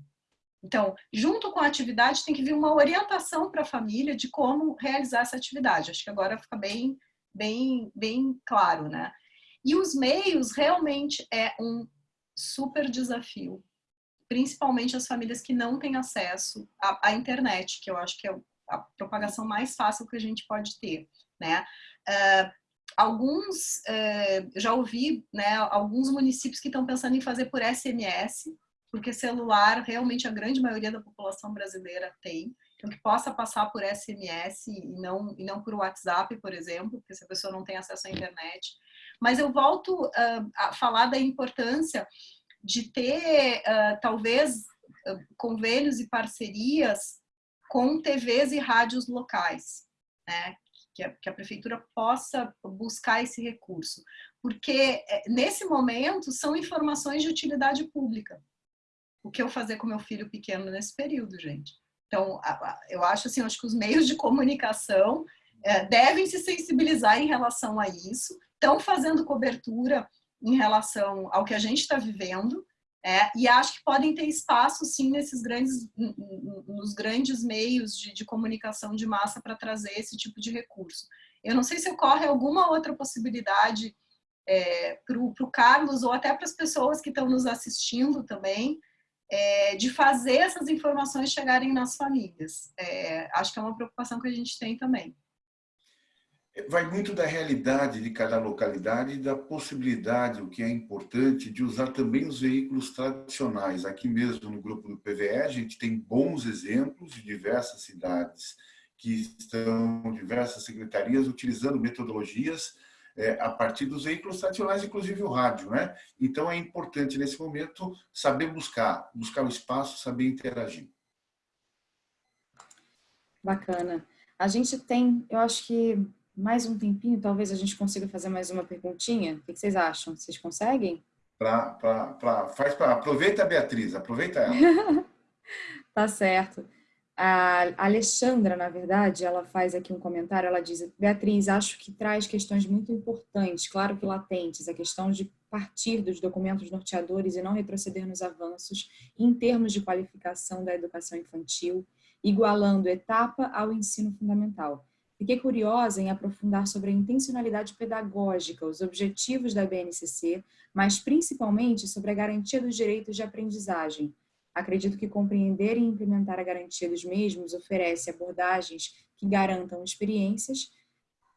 Então, junto com a atividade, tem que vir uma orientação para a família de como realizar essa atividade. Acho que agora fica bem, bem, bem claro, né? E os meios realmente é um super desafio, principalmente as famílias que não têm acesso à, à internet, que eu acho que é a propagação mais fácil que a gente pode ter, né? Uh, alguns, uh, já ouvi, né, alguns municípios que estão pensando em fazer por SMS, porque celular realmente a grande maioria da população brasileira tem, então que possa passar por SMS e não, e não por WhatsApp, por exemplo, porque se a pessoa não tem acesso à internet. Mas eu volto uh, a falar da importância de ter, uh, talvez, uh, convênios e parcerias com TVs e rádios locais, né? Que a, que a prefeitura possa buscar esse recurso. Porque, eh, nesse momento, são informações de utilidade pública o que eu fazer com meu filho pequeno nesse período, gente. Então, eu acho assim, acho que os meios de comunicação é, devem se sensibilizar em relação a isso, estão fazendo cobertura em relação ao que a gente está vivendo, é, e acho que podem ter espaço, sim, nesses grandes, nos grandes meios de, de comunicação de massa para trazer esse tipo de recurso. Eu não sei se ocorre alguma outra possibilidade é, para o Carlos ou até para as pessoas que estão nos assistindo também, é, de fazer essas informações chegarem nas famílias. É, acho que é uma preocupação que a gente tem também. Vai muito da realidade de cada localidade e da possibilidade, o que é importante, de usar também os veículos tradicionais. Aqui mesmo no grupo do PVE, a gente tem bons exemplos de diversas cidades que estão, diversas secretarias, utilizando metodologias é, a partir dos veículos tradicionais, inclusive o rádio. Né? Então é importante, nesse momento, saber buscar, buscar o espaço, saber interagir. Bacana. A gente tem, eu acho que mais um tempinho, talvez a gente consiga fazer mais uma perguntinha. O que vocês acham? Vocês conseguem? Pra, pra, pra, faz pra, aproveita a Beatriz, aproveita ela. tá certo. A Alexandra, na verdade, ela faz aqui um comentário, ela diz, Beatriz, acho que traz questões muito importantes, claro que latentes, a questão de partir dos documentos norteadores e não retroceder nos avanços em termos de qualificação da educação infantil, igualando etapa ao ensino fundamental. Fiquei curiosa em aprofundar sobre a intencionalidade pedagógica, os objetivos da BNCC, mas principalmente sobre a garantia dos direitos de aprendizagem, Acredito que compreender e implementar a garantia dos mesmos oferece abordagens que garantam experiências,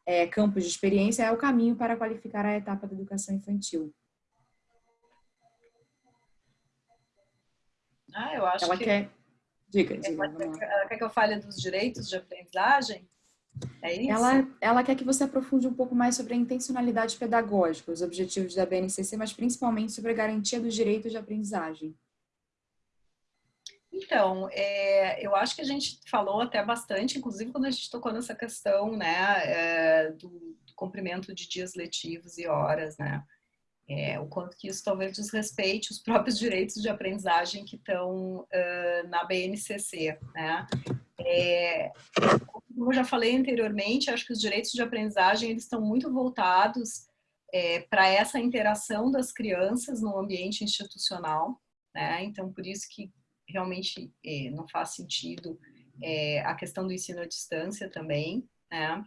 é, campos de experiência é o caminho para qualificar a etapa da educação infantil. Ah, eu acho ela que... Quer... Diga, diga. Ela, ela quer que eu fale dos direitos de aprendizagem? É isso? Ela, ela quer que você aprofunde um pouco mais sobre a intencionalidade pedagógica, os objetivos da BNCC, mas principalmente sobre a garantia dos direitos de aprendizagem. Então, é, eu acho que a gente falou até bastante, inclusive quando a gente tocou nessa questão né, é, do, do cumprimento de dias letivos e horas, né? É, o quanto que isso talvez desrespeite os próprios direitos de aprendizagem que estão uh, na BNCC, né? É, como eu já falei anteriormente, acho que os direitos de aprendizagem eles estão muito voltados é, para essa interação das crianças no ambiente institucional, né? Então, por isso que realmente é, não faz sentido é, a questão do ensino à distância também, né?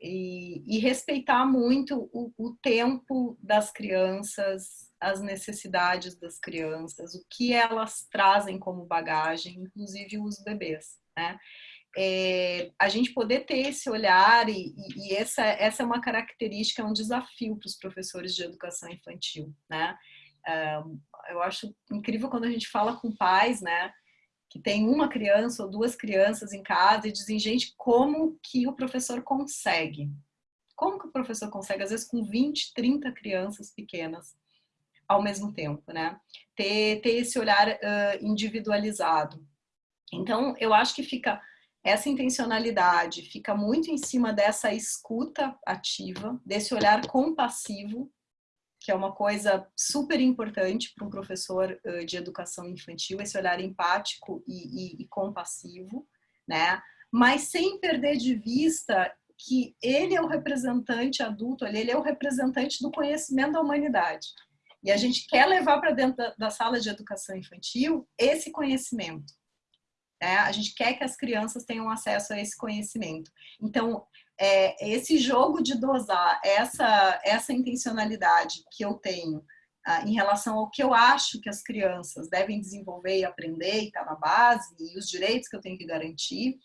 E, e respeitar muito o, o, tempo das crianças, as necessidades das crianças, o que elas trazem como bagagem, inclusive os bebês, né? É, a gente poder ter esse olhar e, e, e essa, essa é uma característica, é um desafio para os professores de educação infantil, né? Eu acho incrível quando a gente fala com pais, né, que tem uma criança ou duas crianças em casa e dizem, gente, como que o professor consegue? Como que o professor consegue, às vezes com 20, 30 crianças pequenas ao mesmo tempo, né? Ter, ter esse olhar uh, individualizado. Então, eu acho que fica essa intencionalidade, fica muito em cima dessa escuta ativa, desse olhar compassivo que é uma coisa super importante para um professor de educação infantil, esse olhar empático e, e, e compassivo, né? Mas sem perder de vista que ele é o representante adulto, ele é o representante do conhecimento da humanidade. E a gente quer levar para dentro da, da, sala de educação infantil esse conhecimento. Né? A gente quer que as crianças tenham acesso a esse conhecimento. Então, é, esse jogo de dosar essa, essa intencionalidade que eu tenho ah, em relação ao que eu acho que as crianças devem desenvolver e aprender e está na base, e os direitos que eu tenho que garantir,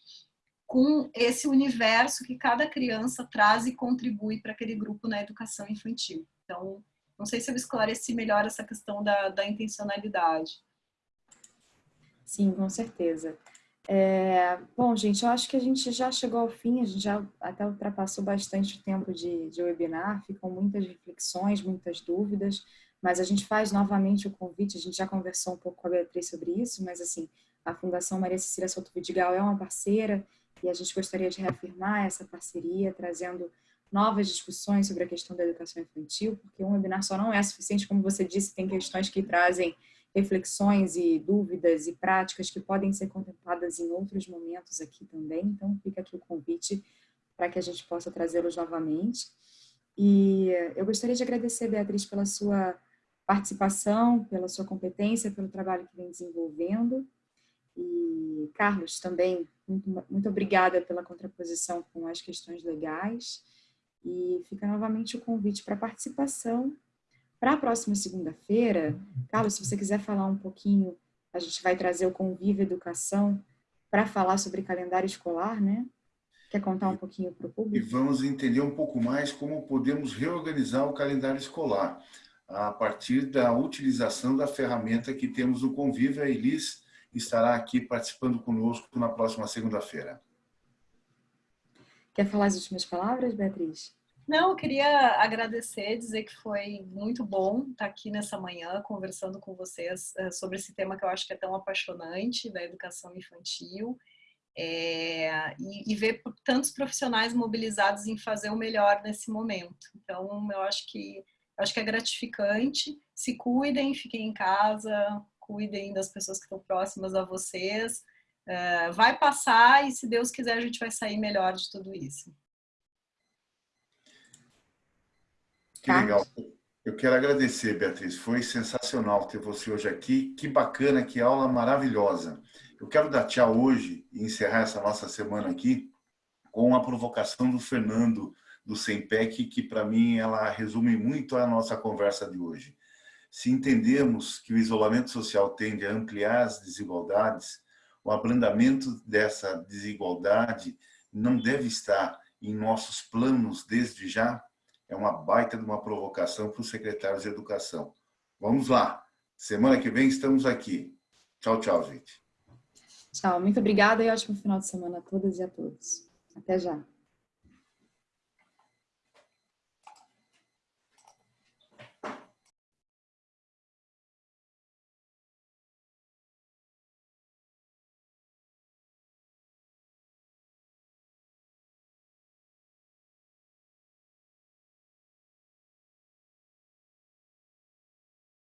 com esse universo que cada criança traz e contribui para aquele grupo na educação infantil. Então, não sei se eu esclareci melhor essa questão da, da intencionalidade. Sim, com certeza. É, bom, gente, eu acho que a gente já chegou ao fim, a gente já até ultrapassou bastante o tempo de, de webinar, ficam muitas reflexões, muitas dúvidas, mas a gente faz novamente o convite, a gente já conversou um pouco com a Beatriz sobre isso, mas assim, a Fundação Maria Cecília Souto Vidigal é uma parceira e a gente gostaria de reafirmar essa parceria, trazendo novas discussões sobre a questão da educação infantil, porque um webinar só não é suficiente, como você disse, tem questões que trazem reflexões e dúvidas e práticas que podem ser contempladas em outros momentos aqui também, então fica aqui o convite para que a gente possa trazê-los novamente. E eu gostaria de agradecer, Beatriz, pela sua participação, pela sua competência, pelo trabalho que vem desenvolvendo. E Carlos, também, muito, muito obrigada pela contraposição com as questões legais. E fica novamente o convite para participação. Para a próxima segunda-feira, Carlos, se você quiser falar um pouquinho, a gente vai trazer o Convívio Educação para falar sobre calendário escolar, né? Quer contar um pouquinho para o público? E vamos entender um pouco mais como podemos reorganizar o calendário escolar a partir da utilização da ferramenta que temos no Convívio. A Elis estará aqui participando conosco na próxima segunda-feira. Quer falar as últimas palavras, Beatriz? Não, eu queria agradecer, dizer que foi muito bom estar aqui nessa manhã conversando com vocês eh, sobre esse tema que eu acho que é tão apaixonante da educação infantil é, e, e, ver tantos profissionais mobilizados em fazer o melhor nesse momento. Então, eu acho que eu acho que é gratificante. Se cuidem, fiquem em casa, cuidem das pessoas que estão próximas a vocês. É, vai passar e, se Deus quiser, a gente vai sair melhor de tudo isso. Que legal. Eu quero agradecer, Beatriz. Foi sensacional ter você hoje aqui. Que bacana, que aula maravilhosa. Eu quero dar tchau hoje e encerrar essa nossa semana aqui com a provocação do Fernando do Sempec, que para mim ela resume muito a nossa conversa de hoje. Se entendemos que o isolamento social tende a ampliar as desigualdades, o abrandamento dessa desigualdade não deve estar em nossos planos desde já, é uma baita de uma provocação para os secretários de educação. Vamos lá. Semana que vem estamos aqui. Tchau, tchau, gente. Tchau. Muito obrigada e ótimo final de semana a todas e a todos. Até já.